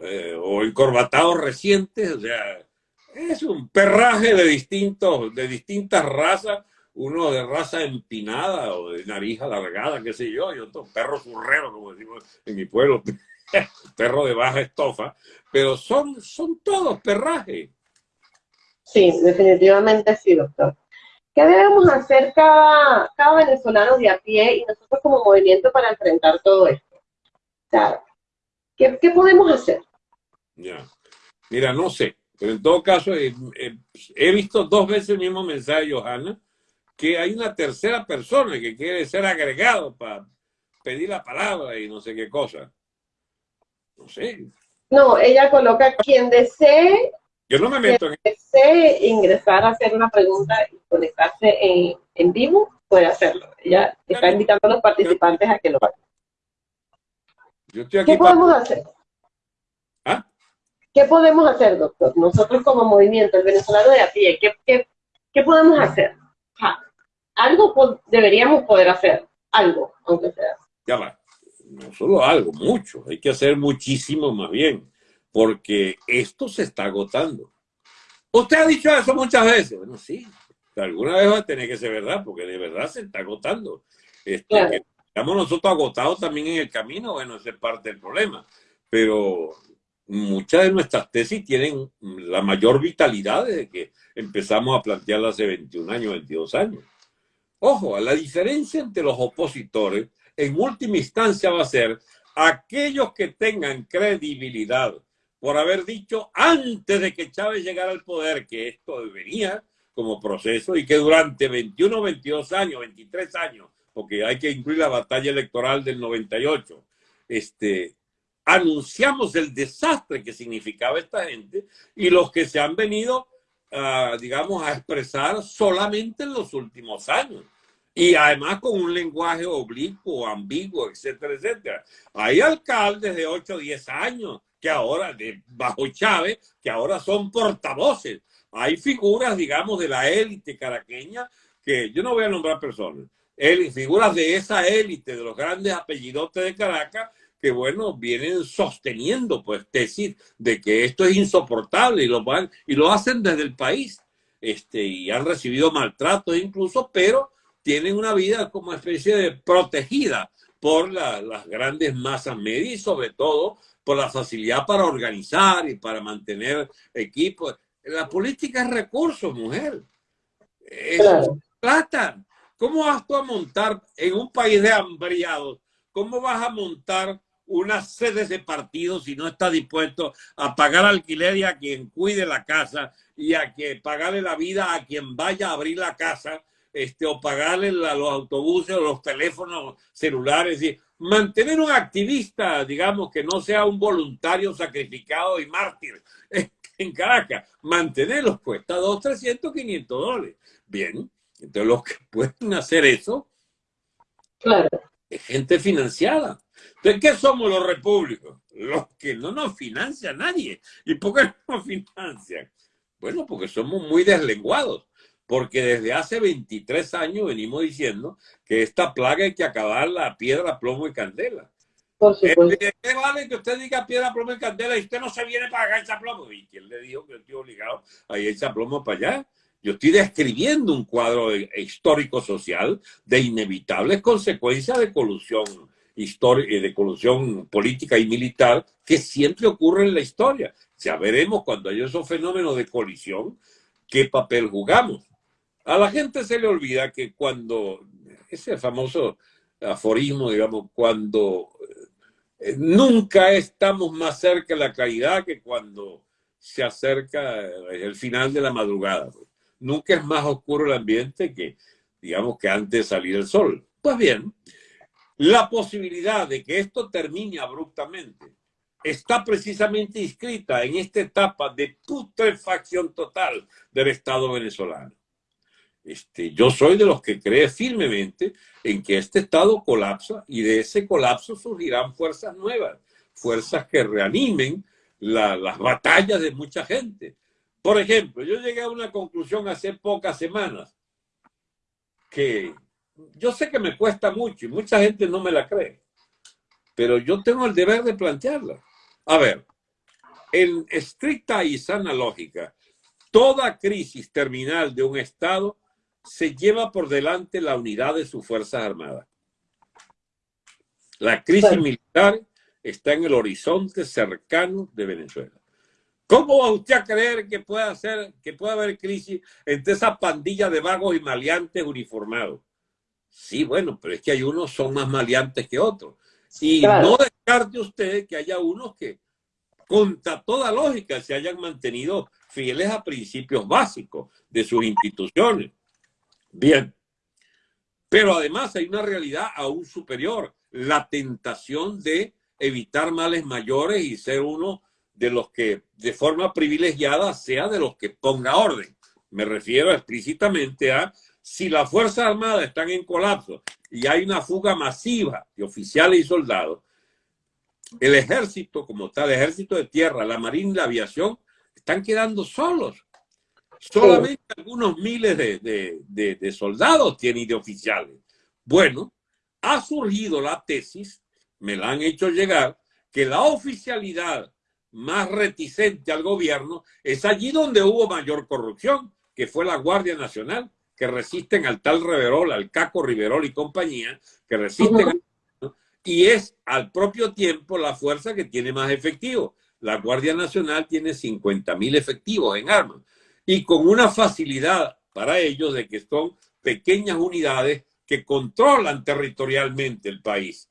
eh, o encorbatados recientes, o sea, es un perraje de distintos, de distintas razas, uno de raza empinada o de nariz alargada, qué sé yo, y otro perro zurrero, como decimos en mi pueblo, perro de baja estofa, pero son, son todos perrajes. Sí, definitivamente sí, doctor. ¿Qué debemos hacer cada, cada venezolano de a pie y nosotros como movimiento para enfrentar todo esto? O sea, ¿qué, qué podemos hacer? Ya. Mira, no sé, pero en todo caso eh, eh, he visto dos veces el mismo mensaje, Johanna, que hay una tercera persona que quiere ser agregado para pedir la palabra y no sé qué cosa. No sé. No, ella coloca quien desee. Yo no me meto quien desee ingresar a hacer una pregunta y conectarse en, en vivo, puede hacerlo. Ella está invitando a los participantes a que lo hagan. ¿Qué podemos hacer? ¿Qué podemos hacer, doctor? Nosotros como movimiento, el venezolano de a pie, ¿qué, qué, podemos hacer? algo deberíamos poder hacer, algo, aunque sea. Ya va, no solo algo, mucho, hay que hacer muchísimo más bien, porque esto se está agotando. Usted ha dicho eso muchas veces, bueno, sí, alguna vez va a tener que ser verdad, porque de verdad se está agotando. Este, estamos nosotros agotados también en el camino, bueno, ese es parte del problema, pero muchas de nuestras tesis tienen la mayor vitalidad desde que empezamos a plantearlas hace 21 años, 22 años. Ojo, la diferencia entre los opositores en última instancia va a ser aquellos que tengan credibilidad por haber dicho antes de que Chávez llegara al poder que esto venía como proceso y que durante 21, 22 años, 23 años, porque hay que incluir la batalla electoral del 98, este, anunciamos el desastre que significaba esta gente y los que se han venido, digamos, a expresar solamente en los últimos años. Y además con un lenguaje oblicuo, ambiguo, etcétera, etcétera. Hay alcaldes de 8 o 10 años que ahora, de, bajo Chávez, que ahora son portavoces. Hay figuras, digamos, de la élite caraqueña que yo no voy a nombrar personas, figuras de esa élite, de los grandes apellidotes de Caracas, que, bueno, vienen sosteniendo, pues, tesis de que esto es insoportable y lo, van, y lo hacen desde el país. Este, y han recibido maltratos incluso, pero tienen una vida como especie de protegida por las grandes masas medias y sobre todo por la facilidad para organizar y para mantener equipos. La política es recursos, mujer. Es plata. ¿Cómo vas tú a montar en un país de hambriados? ¿Cómo vas a montar una sede de partido si no está dispuesto a pagar alquiler y a quien cuide la casa y a que pagarle la vida a quien vaya a abrir la casa este, o pagarle los autobuses o los teléfonos celulares y mantener un activista, digamos, que no sea un voluntario sacrificado y mártir en Caracas, mantenerlos cuesta 2, 300, 500 dólares. Bien, entonces los que pueden hacer eso claro. es gente financiada. Entonces, ¿qué somos los repúblicos? los que no nos financia nadie. ¿Y por qué no nos financian? Bueno, porque somos muy deslenguados. Porque desde hace 23 años venimos diciendo que esta plaga hay que acabar la piedra, plomo y candela. Por supuesto. ¿Qué vale que usted diga piedra, plomo y candela y usted no se viene para acá echar plomo? ¿Y quién le dijo que yo estoy obligado a ir a echar plomo para allá? Yo estoy describiendo un cuadro histórico-social de inevitables consecuencias de colusión histórica, de colusión política y militar que siempre ocurre en la historia. Ya veremos cuando hay esos fenómenos de colisión qué papel jugamos. A la gente se le olvida que cuando, ese famoso aforismo, digamos, cuando eh, nunca estamos más cerca de la caridad que cuando se acerca el final de la madrugada. Nunca es más oscuro el ambiente que, digamos, que antes de salir el sol. Pues bien, la posibilidad de que esto termine abruptamente está precisamente inscrita en esta etapa de putrefacción total del Estado venezolano. Este, yo soy de los que cree firmemente en que este Estado colapsa y de ese colapso surgirán fuerzas nuevas, fuerzas que reanimen las batallas de mucha gente. Por ejemplo, yo llegué a una conclusión hace pocas semanas que yo sé que me cuesta mucho y mucha gente no me la cree, pero yo tengo el deber de plantearla. A ver, en estricta y sana lógica, toda crisis terminal de un Estado se lleva por delante la unidad de sus Fuerzas Armadas. La crisis militar está en el horizonte cercano de Venezuela. ¿Cómo va usted a creer que puede, hacer, que puede haber crisis entre esa pandilla de vagos y maleantes uniformados? Sí, bueno, pero es que hay unos son más maleantes que otros. Y no descarte usted que haya unos que, contra toda lógica, se hayan mantenido fieles a principios básicos de sus instituciones. Bien. Pero además hay una realidad aún superior, la tentación de evitar males mayores y ser uno de los que de forma privilegiada sea de los que ponga orden. Me refiero explícitamente a si las Fuerzas Armadas están en colapso y hay una fuga masiva de oficiales y soldados, el ejército como tal, el ejército de tierra, la marina y la aviación están quedando solos. Solamente algunos miles de, de soldados tienen y de oficiales. Bueno, ha surgido la tesis, me la han hecho llegar, que la oficialidad más reticente al gobierno es allí donde hubo mayor corrupción, que fue la Guardia Nacional que resisten al tal Riverol, al Caco Riverol y compañía, que resisten, y es al propio tiempo la fuerza que tiene más efectivo. La Guardia Nacional tiene 50 mil efectivos en armas y con una facilidad para ellos de que son pequeñas unidades que controlan territorialmente el país.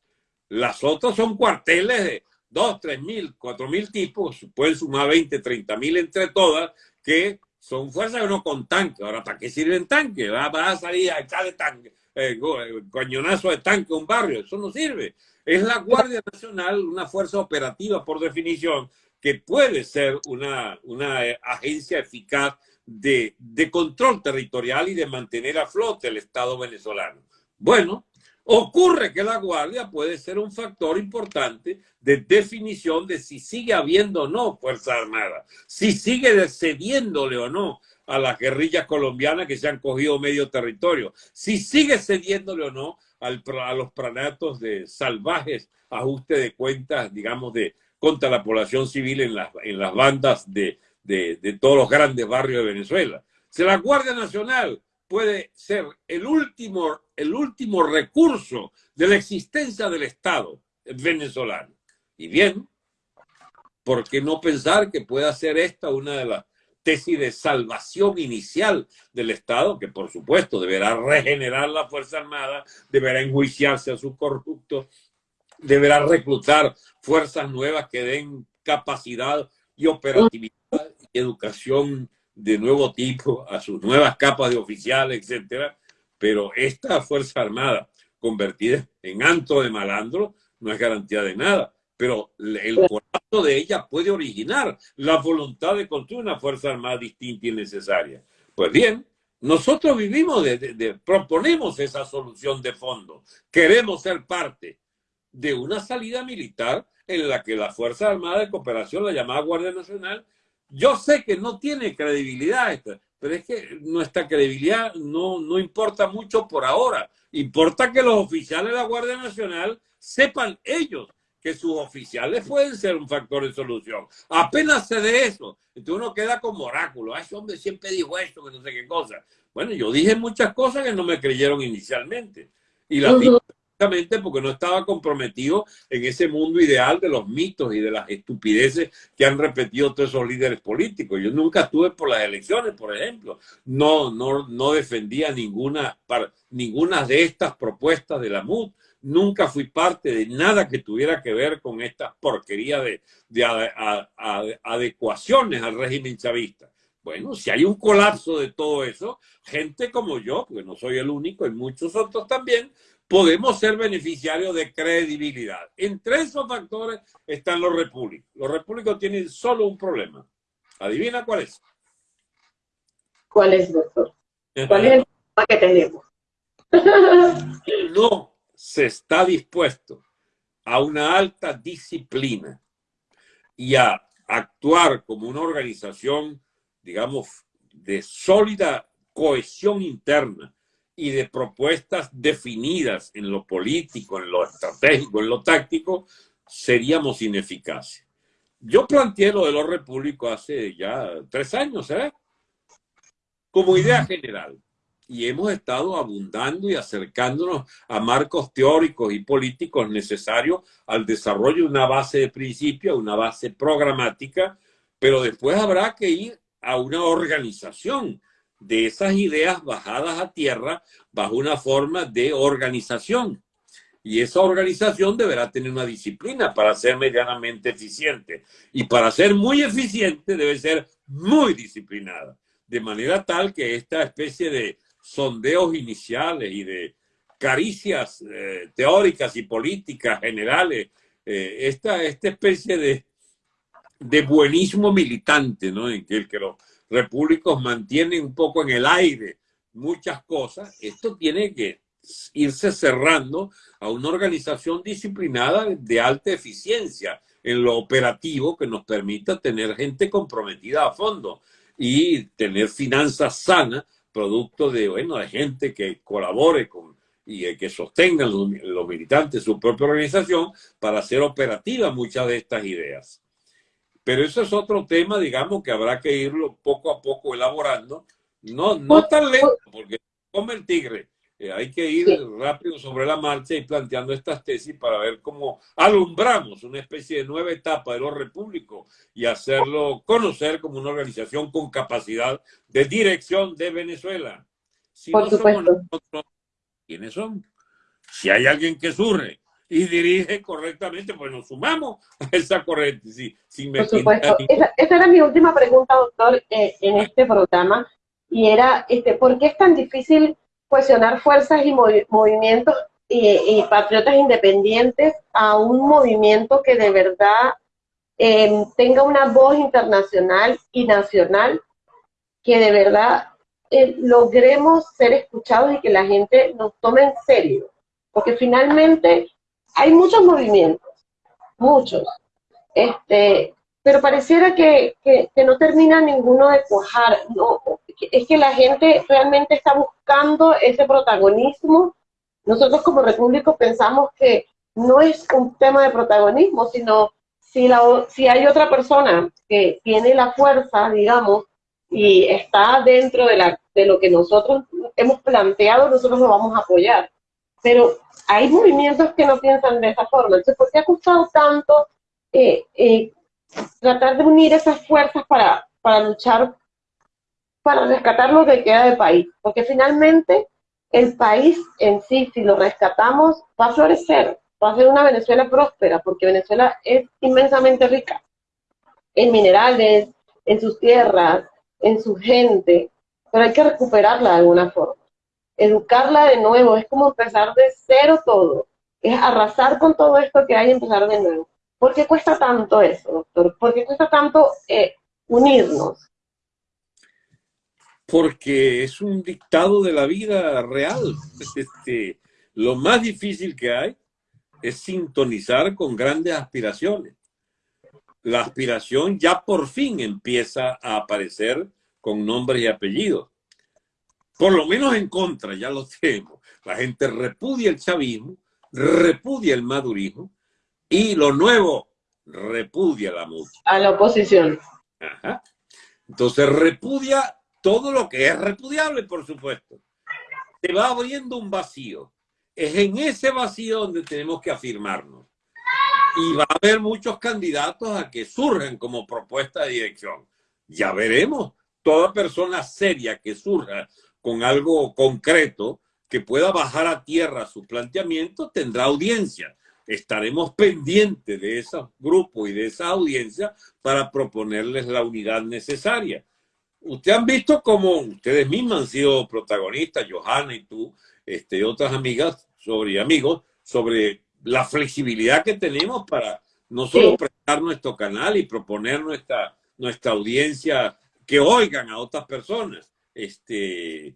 Las otras son cuarteles de 2, 3 mil, 4 mil tipos, pueden sumar 20, 30 mil entre todas, que son fuerzas que no con tanque. Ahora, ¿para qué sirven tanques? Va, a salir a echarle tanque, eh, eh, coñonazo de tanque a un barrio. Eso no sirve. Es la Guardia Nacional, una fuerza operativa por definición, que puede ser una, una eh, agencia eficaz de, de control territorial y de mantener a flote el Estado venezolano. Bueno, Ocurre que la Guardia puede ser un factor importante de definición de si sigue habiendo o no Fuerza Armada, si sigue cediéndole o no a las guerrillas colombianas que se han cogido medio territorio, si sigue cediéndole o no a los pranatos de salvajes ajustes de cuentas, digamos, de contra la población civil en las, en las bandas de, de todos los grandes barrios de Venezuela. Si la Guardia Nacional puede ser el último, el último recurso de la existencia del Estado venezolano. Y bien, ¿por qué no pensar que pueda ser esta una de las tesis de salvación inicial del Estado, que por supuesto deberá regenerar la Fuerza Armada, deberá enjuiciarse a sus corruptos, deberá reclutar fuerzas nuevas que den capacidad y operatividad y educación de nuevo tipo, a sus nuevas capas de oficiales, etcétera, pero esta Fuerza Armada convertida en antro de malandro no es garantía de nada. Pero el colapso de ella puede originar la voluntad de construir una Fuerza Armada distinta y necesaria. Pues bien, nosotros vivimos, de, proponemos esa solución de fondo. Queremos ser parte de una salida militar en la que la Fuerza Armada de Cooperación, la llamada Guardia Nacional, yo sé que no tiene credibilidad esta, pero es que nuestra credibilidad no, no importa mucho por ahora. Importa que los oficiales de la Guardia Nacional sepan ellos que sus oficiales pueden ser un factor de solución. Apenas se de eso, entonces uno queda como oráculo. Ay, ese hombre siempre dijo esto, que no sé qué cosa. Bueno, yo dije muchas cosas que no me creyeron inicialmente. Y las dije precisamente porque no estaba comprometido en ese mundo ideal de los mitos y de las estupideces que han repetido todos esos líderes políticos. Yo nunca estuve por las elecciones, por ejemplo. No, no, no defendía ninguna, ninguna de estas propuestas de la MUD nunca fui parte de nada que tuviera que ver con esta porquería de, adecuaciones al régimen chavista. Bueno, si hay un colapso de todo eso, gente como yo, porque no soy el único, y muchos otros también, podemos ser beneficiarios de credibilidad. Entre esos factores están los repúblicos. Los repúblicos tienen solo un problema. ¿Adivina cuál es? ¿Cuál es, doctor? ¿Cuál es el problema que tenemos? no, se está dispuesto a una alta disciplina y a actuar como una organización, digamos, de sólida cohesión interna y de propuestas definidas en lo político, en lo estratégico, en lo táctico, seríamos ineficaces. Yo planteé lo de los repúblicos hace ya tres años, ¿eh? Como idea general y hemos estado abundando y acercándonos a marcos teóricos y políticos necesarios al desarrollo de una base de principio, una base programática, pero después habrá que ir a una organización de esas ideas bajadas a tierra bajo una forma de organización. Y esa organización deberá tener una disciplina para ser medianamente eficiente. Y para ser muy eficiente debe ser muy disciplinada. De manera tal que esta especie de sondeos iniciales y de caricias eh, teóricas y políticas generales, eh, esta, esta especie de, de buenismo militante, ¿no? En que, el que los repúblicos mantienen un poco en el aire muchas cosas, esto tiene que irse cerrando a una organización disciplinada de alta eficiencia en lo operativo que nos permita tener gente comprometida a fondo y tener finanzas sanas producto de, bueno, de gente que colabore con y que sostengan los, los militantes su propia organización para hacer operativas muchas de estas ideas. Pero eso es otro tema, digamos, que habrá que irlo poco a poco elaborando. No, no tan lento, porque come el tigre, eh, hay que ir rápido sobre la marcha y planteando estas tesis para ver cómo alumbramos una especie de nueva etapa de los repúblicos y hacerlo conocer como una organización con capacidad de dirección de Venezuela. Si Por no supuesto. Somos nosotros, ¿quiénes son? Si hay alguien que surge y dirige correctamente, pues nos sumamos a esa corriente. Sí, sin Por supuesto. Esa, era mi última pregunta, doctor, eh, en este programa, y era, este, ¿por qué es tan difícil cuestionar fuerzas y movimientos y, patriotas independientes a un movimiento que de verdad em, tenga una voz internacional y nacional, que de verdad eh, logremos ser escuchados y que la gente nos tome en serio. Porque finalmente hay muchos movimientos, muchos, este, pero pareciera que, que, no termina ninguno de cuajar. No, es que la gente realmente está buscando ese protagonismo. Nosotros como repúblicos pensamos que no es un tema de protagonismo, sino si, la, si hay otra persona que tiene la fuerza, digamos, y está dentro de, la, de lo que nosotros hemos planteado, nosotros lo vamos a apoyar. Pero hay movimientos que no piensan de esa forma. Entonces, ¿por qué ha costado tanto eh, eh, tratar de unir esas fuerzas para, para luchar, para rescatar lo que queda del país. Porque finalmente el país en sí, si lo rescatamos, va a florecer, va a ser una Venezuela próspera, porque Venezuela es inmensamente rica en minerales, en sus tierras, en su gente, pero hay que recuperarla de alguna forma. Educarla de nuevo, es como empezar de cero todo, es arrasar con todo esto que hay y empezar de nuevo. ¿Por qué cuesta tanto eso, doctor? ¿Por qué cuesta tanto eh, unirnos? Porque es un dictado de la vida real. Este, lo más difícil que hay es sintonizar con grandes aspiraciones. La aspiración ya por fin empieza a aparecer con nombres y apellidos. Por lo menos en contra, ya lo tenemos. La gente repudia el chavismo, repudia el madurismo y lo nuevo repudia la música. A la oposición. Entonces repudia todo lo que es repudiable, por supuesto. Se va abriendo un vacío. Es en ese vacío donde tenemos que afirmarnos. Y va a haber muchos candidatos a que surjan como propuesta de dirección. Ya veremos. Toda persona seria que surja con algo concreto que pueda bajar a tierra su planteamiento tendrá audiencia. Estaremos pendientes de ese grupo y de esa audiencia para proponerles la unidad necesaria. Ustedes han visto cómo ustedes mismos han sido protagonistas, Johanna y tú, este, otras amigas sobre amigos, sobre la flexibilidad que tenemos para no solo prestar nuestro canal y proponer nuestra, nuestra audiencia que oigan a otras personas. Este,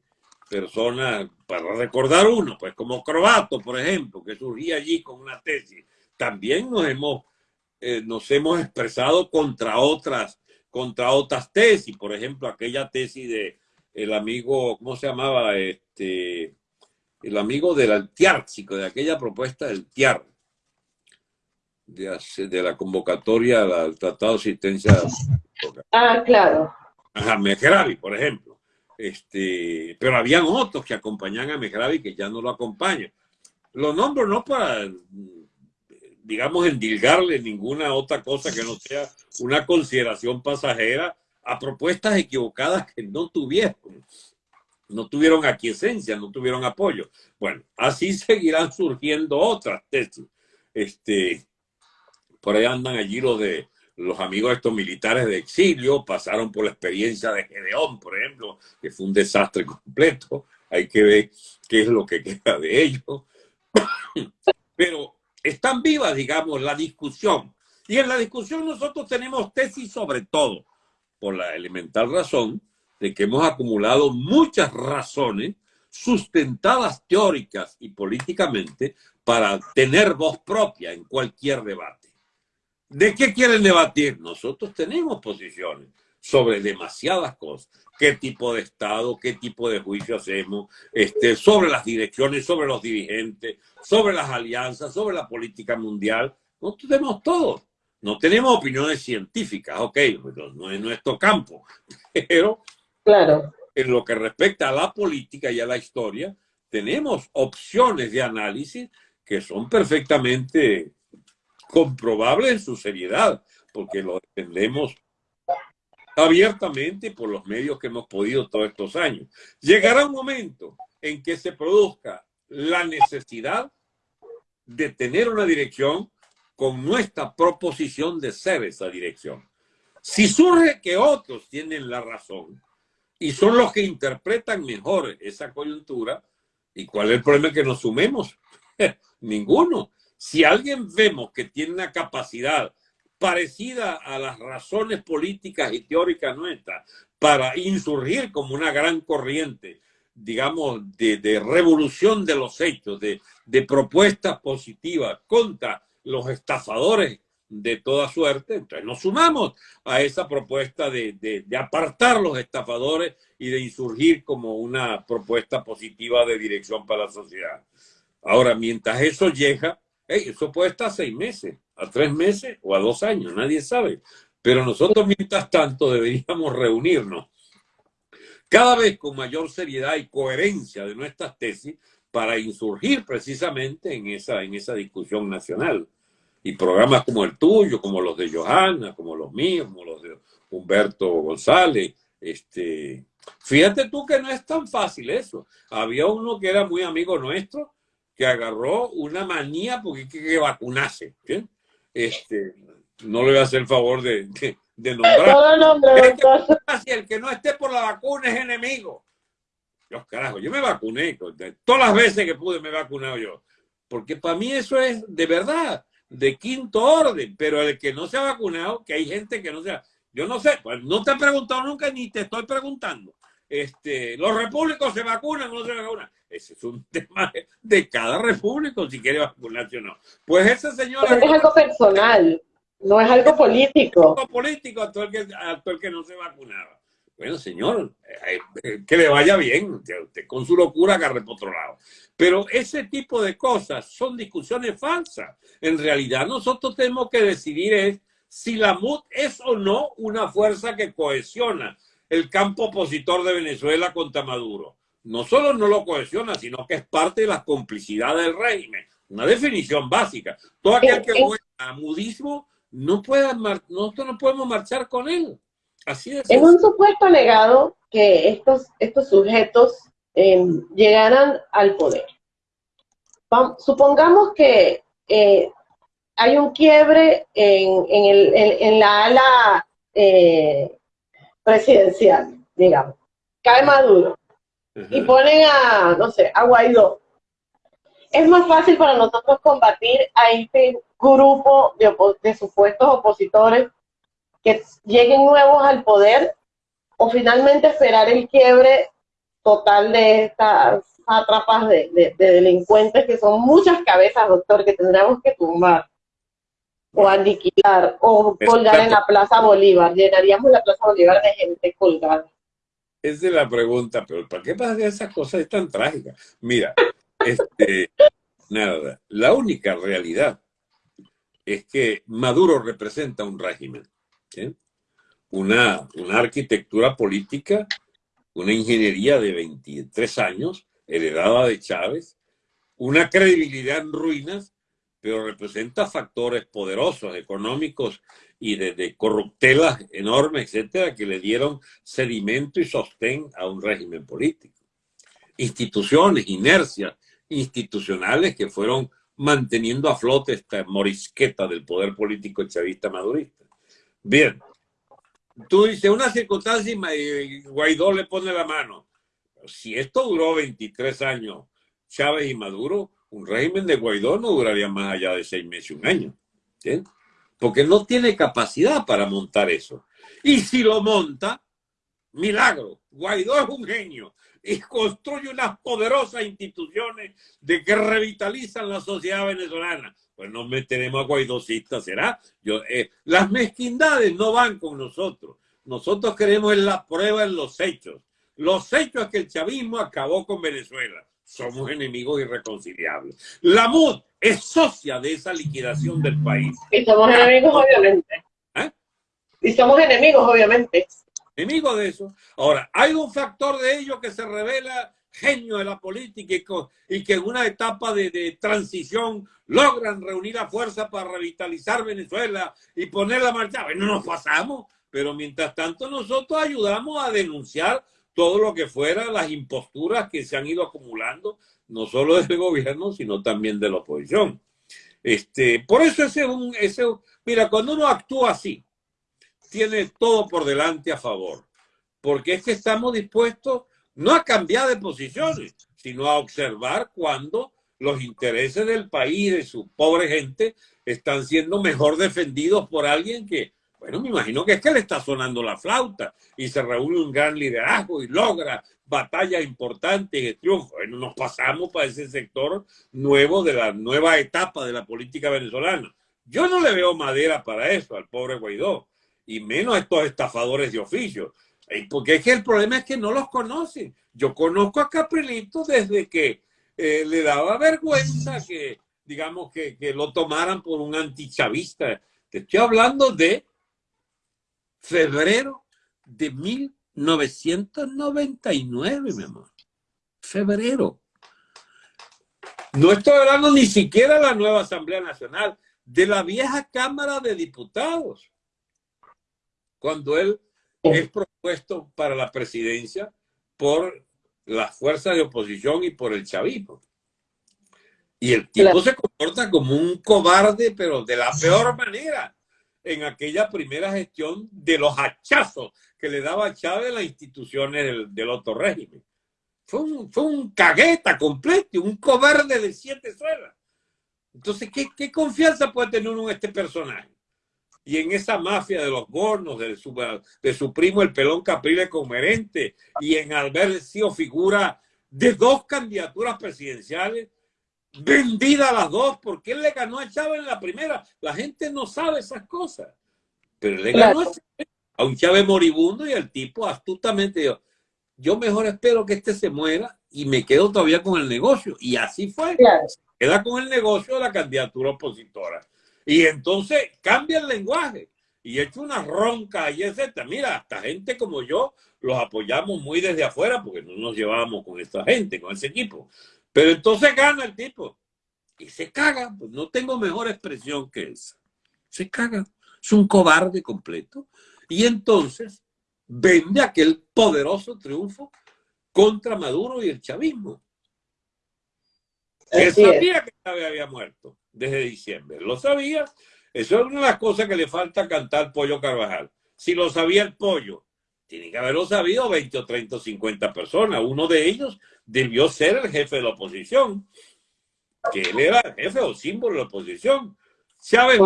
personas, para recordar uno, pues como Croato, por ejemplo, que surgía allí con una tesis, también nos hemos, eh, nos hemos expresado contra otras, contra otras tesis, por ejemplo, aquella tesis de el amigo, ¿cómo se llamaba? Este, el amigo del Altiárcico, de aquella propuesta del TIAR, de, de la convocatoria al Tratado de Asistencia. Ah, claro. Ajá, Mejravi, por ejemplo. Este, pero habían otros que acompañaban a Mejravi que ya no lo acompañan. Lo nombro no para, digamos, endilgarle ninguna otra cosa que no sea una consideración pasajera a propuestas equivocadas que no tuvieron. No tuvieron aquiescencia, no tuvieron apoyo. Bueno, así seguirán surgiendo otras tesis. Este, por ahí andan allí los de los amigos estos militares de exilio pasaron por la experiencia de Gedeón, por ejemplo, que fue un desastre completo. Hay que ver qué es lo que queda de ellos. Pero están vivas, digamos, la discusión. Y en la discusión nosotros tenemos tesis sobre todo, por la elemental razón de que hemos acumulado muchas razones sustentadas teóricas y políticamente para tener voz propia en cualquier debate. ¿De qué quieren debatir? Nosotros tenemos posiciones sobre demasiadas cosas. ¿Qué tipo de Estado, qué tipo de juicio hacemos? Este, sobre las direcciones, sobre los dirigentes, sobre las alianzas, sobre la política mundial. Nosotros tenemos todo. No tenemos opiniones científicas, ok, pues no es nuestro campo. Pero claro. en lo que respecta a la política y a la historia, tenemos opciones de análisis que son perfectamente comprobable en su seriedad, porque lo defendemos abiertamente por los medios que hemos podido todos estos años. Llegará un momento en que se produzca la necesidad de tener una dirección con nuestra proposición de ser esa dirección. Si surge que otros tienen la razón y son los que interpretan mejor esa coyuntura, ¿y cuál es el problema que nos sumemos? Ninguno. Si alguien vemos que tiene una capacidad parecida a las razones políticas y teóricas nuestras para insurgir como una gran corriente, digamos, de, revolución de los hechos, de, propuestas positivas contra los estafadores de toda suerte, entonces nos sumamos a esa propuesta de, de, apartar los estafadores y de insurgir como una propuesta positiva de dirección para la sociedad. Ahora, mientras eso llega, eso puede estar a seis meses, a tres meses o a dos años, nadie sabe. Pero nosotros, mientras tanto, deberíamos reunirnos cada vez con mayor seriedad y coherencia de nuestras tesis para insurgir precisamente en esa, en esa discusión nacional. Y programas como el tuyo, como los de Johanna, como los míos, como los de Humberto González. Este, fíjate tú que no es tan fácil eso. Había uno que era muy amigo nuestro, que agarró una manía porque que vacunarse. Este, no le voy a hacer el favor de, de, nombrar. el que no esté por la vacuna es enemigo. Dios carajo, yo me vacuné. Todas las veces que pude me he vacunado yo. Porque para mí eso es de verdad, de quinto orden. Pero el que no se ha vacunado, que hay gente que no se ha... Yo no sé, pues no te he preguntado nunca ni te estoy preguntando. Este, los repúblicos se vacunan o no se vacunan. Ese es un tema de cada repúblico, si quiere vacunarse o no. Pues esa señora... es algo personal, no es algo político. algo político a todo el que, a todo el que no se vacunaba. Bueno, señor, eh, eh, que le vaya bien, usted con su locura agarre por otro lado. Pero ese tipo de cosas son discusiones falsas. En realidad nosotros tenemos que decidir es si la MUD es o no una fuerza que cohesiona el campo opositor de Venezuela contra Maduro. No solo no lo cohesiona, sino que es parte de la complicidad del régimen. Una definición básica. Todo aquel que juega a mudismo no puede, nosotros no podemos marchar con él. Así es. En un supuesto negado que estos, estos sujetos em, llegaran al poder. supongamos que eh, hay un quiebre en, en, el, en, la ala eh, presidencial, digamos. Cae Maduro y ponen a, no sé, a Guaidó. Es más fácil para nosotros combatir a este grupo de, de supuestos opositores que lleguen nuevos al poder o finalmente esperar el quiebre total de estas atrapas de, delincuentes que son muchas cabezas, doctor, que tendríamos que tumbar o aniquilar o colgar en la Plaza Bolívar. Llenaríamos la Plaza Bolívar de gente colgada. Esa es la pregunta, pero ¿para qué pasa esas cosas tan trágicas? Mira, este, nada, la única realidad es que Maduro representa un régimen una, una arquitectura política, una ingeniería de 23 años, heredada de Chávez, una credibilidad en ruinas, pero representa factores poderosos, económicos y de, corruptelas enormes, etcétera, que le dieron sedimento y sostén a un régimen político. Instituciones, inercias institucionales que fueron manteniendo a flote esta morisqueta del poder político chavista madurista. Bien, tú dices una circunstancia y Guaidó le pone la mano. Si esto duró 23 años, Chávez y Maduro, un régimen de Guaidó no duraría más allá de seis meses, un año. Porque no tiene capacidad para montar eso. Y si lo monta, milagro. Guaidó es un genio y construye unas poderosas instituciones de que revitalizan la sociedad venezolana pues nos meteremos a guaidosistas, ¿será? Yo, eh, las mezquindades no van con nosotros. Nosotros queremos la prueba en los hechos. Los hechos es que el chavismo acabó con Venezuela. Somos enemigos irreconciliables. La MUD es socia de esa liquidación del país. Y somos enemigos, obviamente. ¿Eh? Y somos enemigos, obviamente. Enemigos de eso. Ahora, hay un factor de ello que se revela genio de la política y, que en una etapa de, transición logran reunir a fuerza para revitalizar Venezuela y poner la marcha. Bueno, nos pasamos, pero mientras tanto nosotros ayudamos a denunciar todo lo que fuera las imposturas que se han ido acumulando, no solo del gobierno, sino también de la oposición. Este, por eso ese un, ese, mira, cuando uno actúa así, tiene todo por delante a favor, porque es que estamos dispuestos no a cambiar de posiciones, sino a observar cuando los intereses del país de su pobre gente están siendo mejor defendidos por alguien que, bueno, me imagino que es que le está sonando la flauta y se reúne un gran liderazgo y logra batallas importantes y triunfos. Bueno, nos pasamos para ese sector nuevo de la nueva etapa de la política venezolana. Yo no le veo madera para eso al pobre Guaidó, y menos a estos estafadores de oficio. Porque es que el problema es que no los conocen. Yo conozco a Caprilito desde que eh, le daba vergüenza que, digamos, que, lo tomaran por un antichavista. Te estoy hablando de febrero de 1999, mi amor. Febrero. No estoy hablando ni siquiera de la nueva Asamblea Nacional, de la vieja Cámara de Diputados. Cuando él es propuesto para la presidencia por las fuerzas de oposición y por el chavismo. Y el tipo se comporta como un cobarde, pero de la peor manera, en aquella primera gestión de los hachazos que le daba Chávez a las instituciones del, otro régimen. Fue un, fue un cagueta completo, un cobarde de siete suelas. Entonces, ¿qué, ¿qué, confianza puede tener uno en este personaje? y en esa mafia de los gornos, de su, de su primo el pelón Capriles Comerente, y en haber sido figura de dos candidaturas presidenciales, vendida las dos, porque él le ganó a Chávez en la primera. La gente no sabe esas cosas. Pero le ganó a, un Chávez moribundo y el tipo astutamente dijo, yo mejor espero que este se muera y me quedo todavía con el negocio. Y así fue. queda con el negocio de la candidatura opositora. Y entonces cambia el lenguaje y echa una ronca y etcétera. Mira, hasta gente como yo los apoyamos muy desde afuera porque no nos llevábamos con esta gente, con ese equipo. Pero entonces gana el tipo y se caga. Pues no tengo mejor expresión que esa. Se caga. Es un cobarde completo. Y entonces vende aquel poderoso triunfo contra Maduro y el chavismo. Él sabía que Chávez había muerto desde diciembre. Lo sabía. Eso es una de las cosas que le falta cantar Pollo Carvajal. Si lo sabía el pollo, tiene que haberlo sabido 20 o 30 o 50 personas. Uno de ellos debió ser el jefe de la oposición, que él era el jefe o símbolo de la oposición. Chávez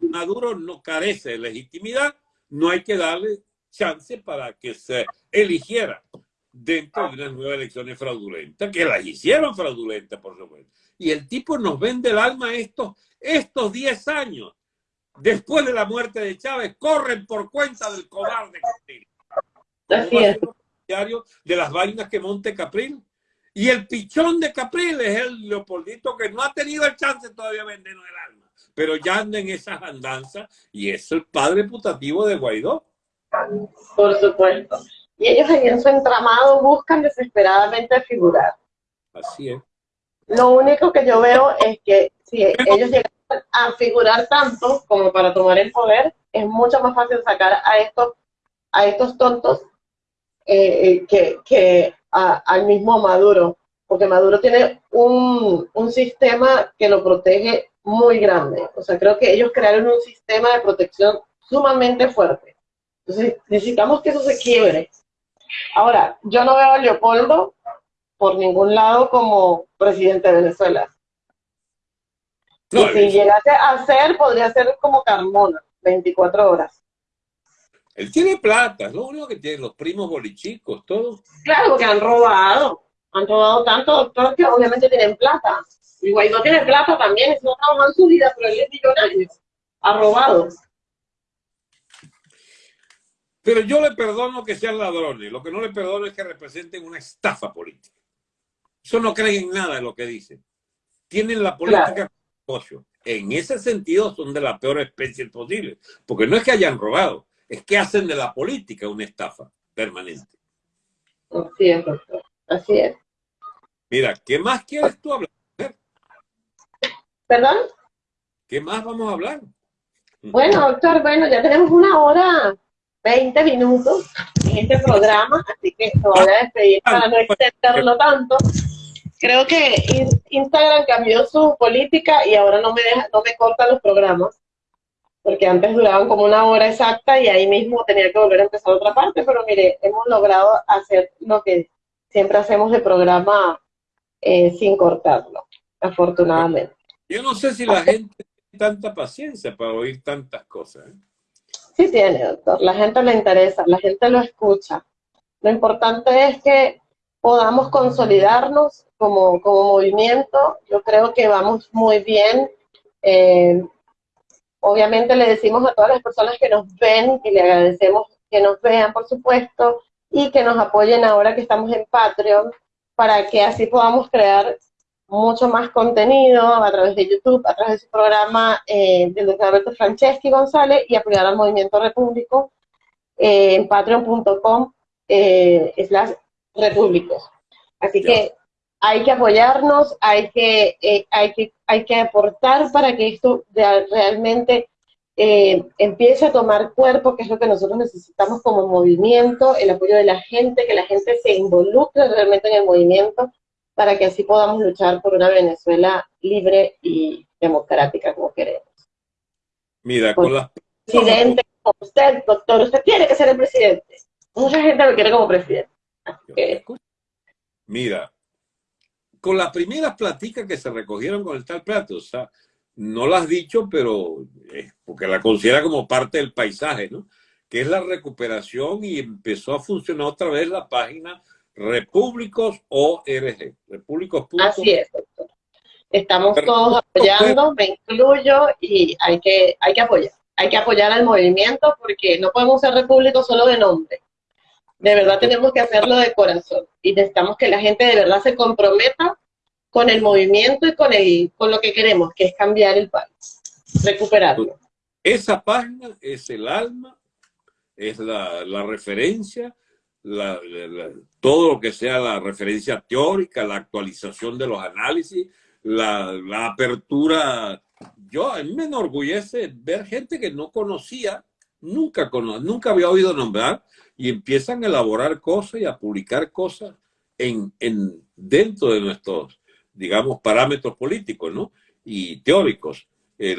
Maduro no carece de legitimidad, no hay que darle chance para que se eligiera dentro de unas nuevas elecciones fraudulentas, que las hicieron fraudulentas, por supuesto. Y el tipo nos vende el alma estos, estos 10 años, después de la muerte de Chávez, corren por cuenta del cobarde Capril. De las vainas que monte Capril. Y el pichón de Capril es el Leopoldito que no ha tenido el chance todavía de vendernos el alma, pero ya anda en esas andanzas y es el padre putativo de Guaidó. Por supuesto. Y ellos en su entramado buscan desesperadamente figurar. Así es. Lo único que yo veo es que si ellos llegan a figurar tanto como para tomar el poder, es mucho más fácil sacar a estos, a estos tontos eh, que, que al mismo Maduro, porque Maduro tiene un, un sistema que lo protege muy grande. O sea, creo que ellos crearon un sistema de protección sumamente fuerte. Entonces, necesitamos que eso se quiebre. Ahora, yo no veo a Leopoldo por ningún lado como presidente de Venezuela. y si llegase a ser, podría ser como Carmona, 24 horas. Él tiene plata, es lo único que tiene, los primos bolichicos, todos. Claro, porque han robado, han robado tanto, doctor, que obviamente tienen plata. Y no tiene plata también, no trabajado en su vida, pero él es millonario, ha robado. Pero yo le perdono que sean ladrones, lo que no le perdono es que representen una estafa política. Eso no creen en nada de lo que dicen. Tienen la política como En ese sentido son de la peor especie posible, porque no es que hayan robado, es que hacen de la política una estafa permanente. Así es, doctor. Así es. Mira, ¿qué más quieres tú hablar? ¿Perdón? ¿Qué más vamos a hablar? Bueno, doctor, bueno, ya tenemos una hora, 20 minutos en este programa, así que me voy a despedir para no extenderlo tanto creo que Instagram cambió su política y ahora no me deja, no me corta los programas, porque antes duraban como una hora exacta y ahí mismo tenía que volver a empezar otra parte, pero mire, hemos logrado hacer lo que siempre hacemos de programa eh, sin cortarlo, afortunadamente. Yo no sé si la gente tiene tanta paciencia para oír tantas cosas. ¿eh? Sí tiene, doctor. La gente le interesa, la gente lo escucha. Lo importante es que podamos consolidarnos como, como movimiento. Yo creo que vamos muy bien. Eh, obviamente le decimos a todas las personas que nos ven y le agradecemos que nos vean, por supuesto, y que nos apoyen ahora que estamos en Patreon, para que así podamos crear mucho más contenido a través de YouTube, a través de su programa eh, del doctor Alberto Franceschi González y apoyar al Movimiento Repúblico eh, en patreon.com eh, slash repúblicos. Así que hay que apoyarnos, hay que, eh, hay que, hay que aportar para que esto realmente eh, empiece a tomar cuerpo, que es lo que nosotros necesitamos como movimiento, el apoyo de la gente, que la gente se involucre realmente en el movimiento, para que así podamos luchar por una Venezuela libre y democrática como queremos. Mira, con la... Presidente, como usted, doctor, usted tiene que ser el presidente. Mucha gente lo quiere como presidente. Mira, con las primeras platicas que se recogieron con el tal plato, o sea, no la has dicho, pero porque la considera como parte del paisaje, ¿no? Que es la recuperación y empezó a funcionar otra vez la página Repúblicos ORG. Repúblicos. Así es, doctor. Estamos todos apoyando, me incluyo y hay que, hay que apoyar. Hay que apoyar al movimiento porque no podemos ser repúblicos solo de nombre. De verdad tenemos que hacerlo de corazón y necesitamos que la gente de verdad se comprometa con el movimiento y con, el, con lo que queremos, que es cambiar el país, recuperarlo. Esa página es el alma, es la, la referencia, la, todo lo que sea la referencia teórica, la actualización de los análisis, la, la apertura. Yo, a mí me enorgullece ver gente que no conocía, nunca, nunca había oído nombrar, y empiezan a elaborar cosas y a publicar cosas en, en, dentro de nuestros, digamos, parámetros políticos ¿no? y teóricos. Eh,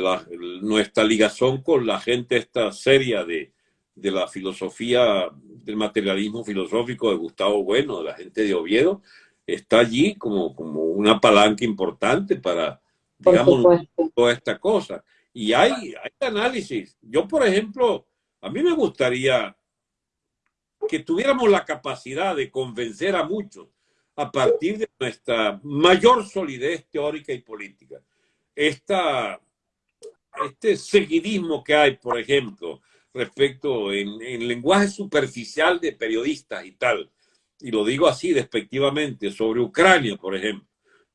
nuestra ligación con la gente esta seria de, de la filosofía, del materialismo filosófico de Gustavo Bueno, de la gente de Oviedo, está allí como, como una palanca importante para, digamos, toda esta cosa. Y hay, hay análisis. Yo, por ejemplo, a mí me gustaría que tuviéramos la capacidad de convencer a muchos a partir de nuestra mayor solidez teórica y política. Esta, este seguidismo que hay, por ejemplo, respecto en, en lenguaje superficial de periodistas y tal, y lo digo así despectivamente, sobre Ucrania, por ejemplo,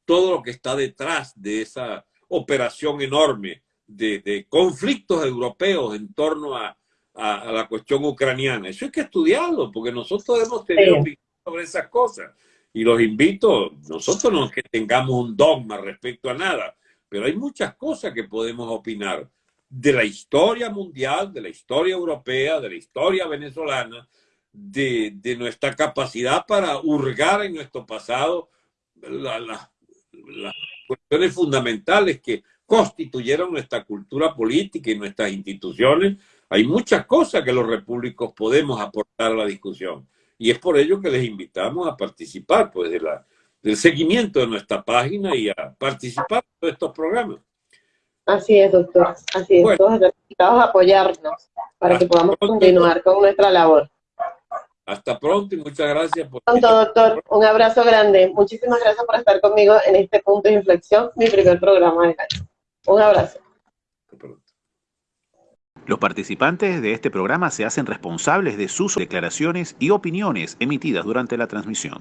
todo lo que está detrás de esa operación enorme de, de conflictos europeos en torno a, a, la cuestión ucraniana. Eso hay que estudiarlo, porque nosotros hemos tenido sí. sobre esas cosas. Y los invito, nosotros no es que tengamos un dogma respecto a nada, pero hay muchas cosas que podemos opinar de la historia mundial, de la historia europea, de la historia venezolana, de, nuestra capacidad para hurgar en nuestro pasado las la, la cuestiones fundamentales que constituyeron nuestra cultura política y nuestras instituciones hay muchas cosas que los repúblicos podemos aportar a la discusión. Y es por ello que les invitamos a participar pues, de la, del seguimiento de nuestra página y a participar de estos programas. Así es, doctor. Así es. Bueno, Todos necesitamos apoyarnos para que podamos pronto, continuar con nuestra labor. Hasta pronto y muchas gracias. Por... Pronto, doctor. Un abrazo grande. Muchísimas gracias por estar conmigo en este punto de inflexión, mi primer programa de año. Un abrazo. Los participantes de este programa se hacen responsables de sus declaraciones y opiniones emitidas durante la transmisión.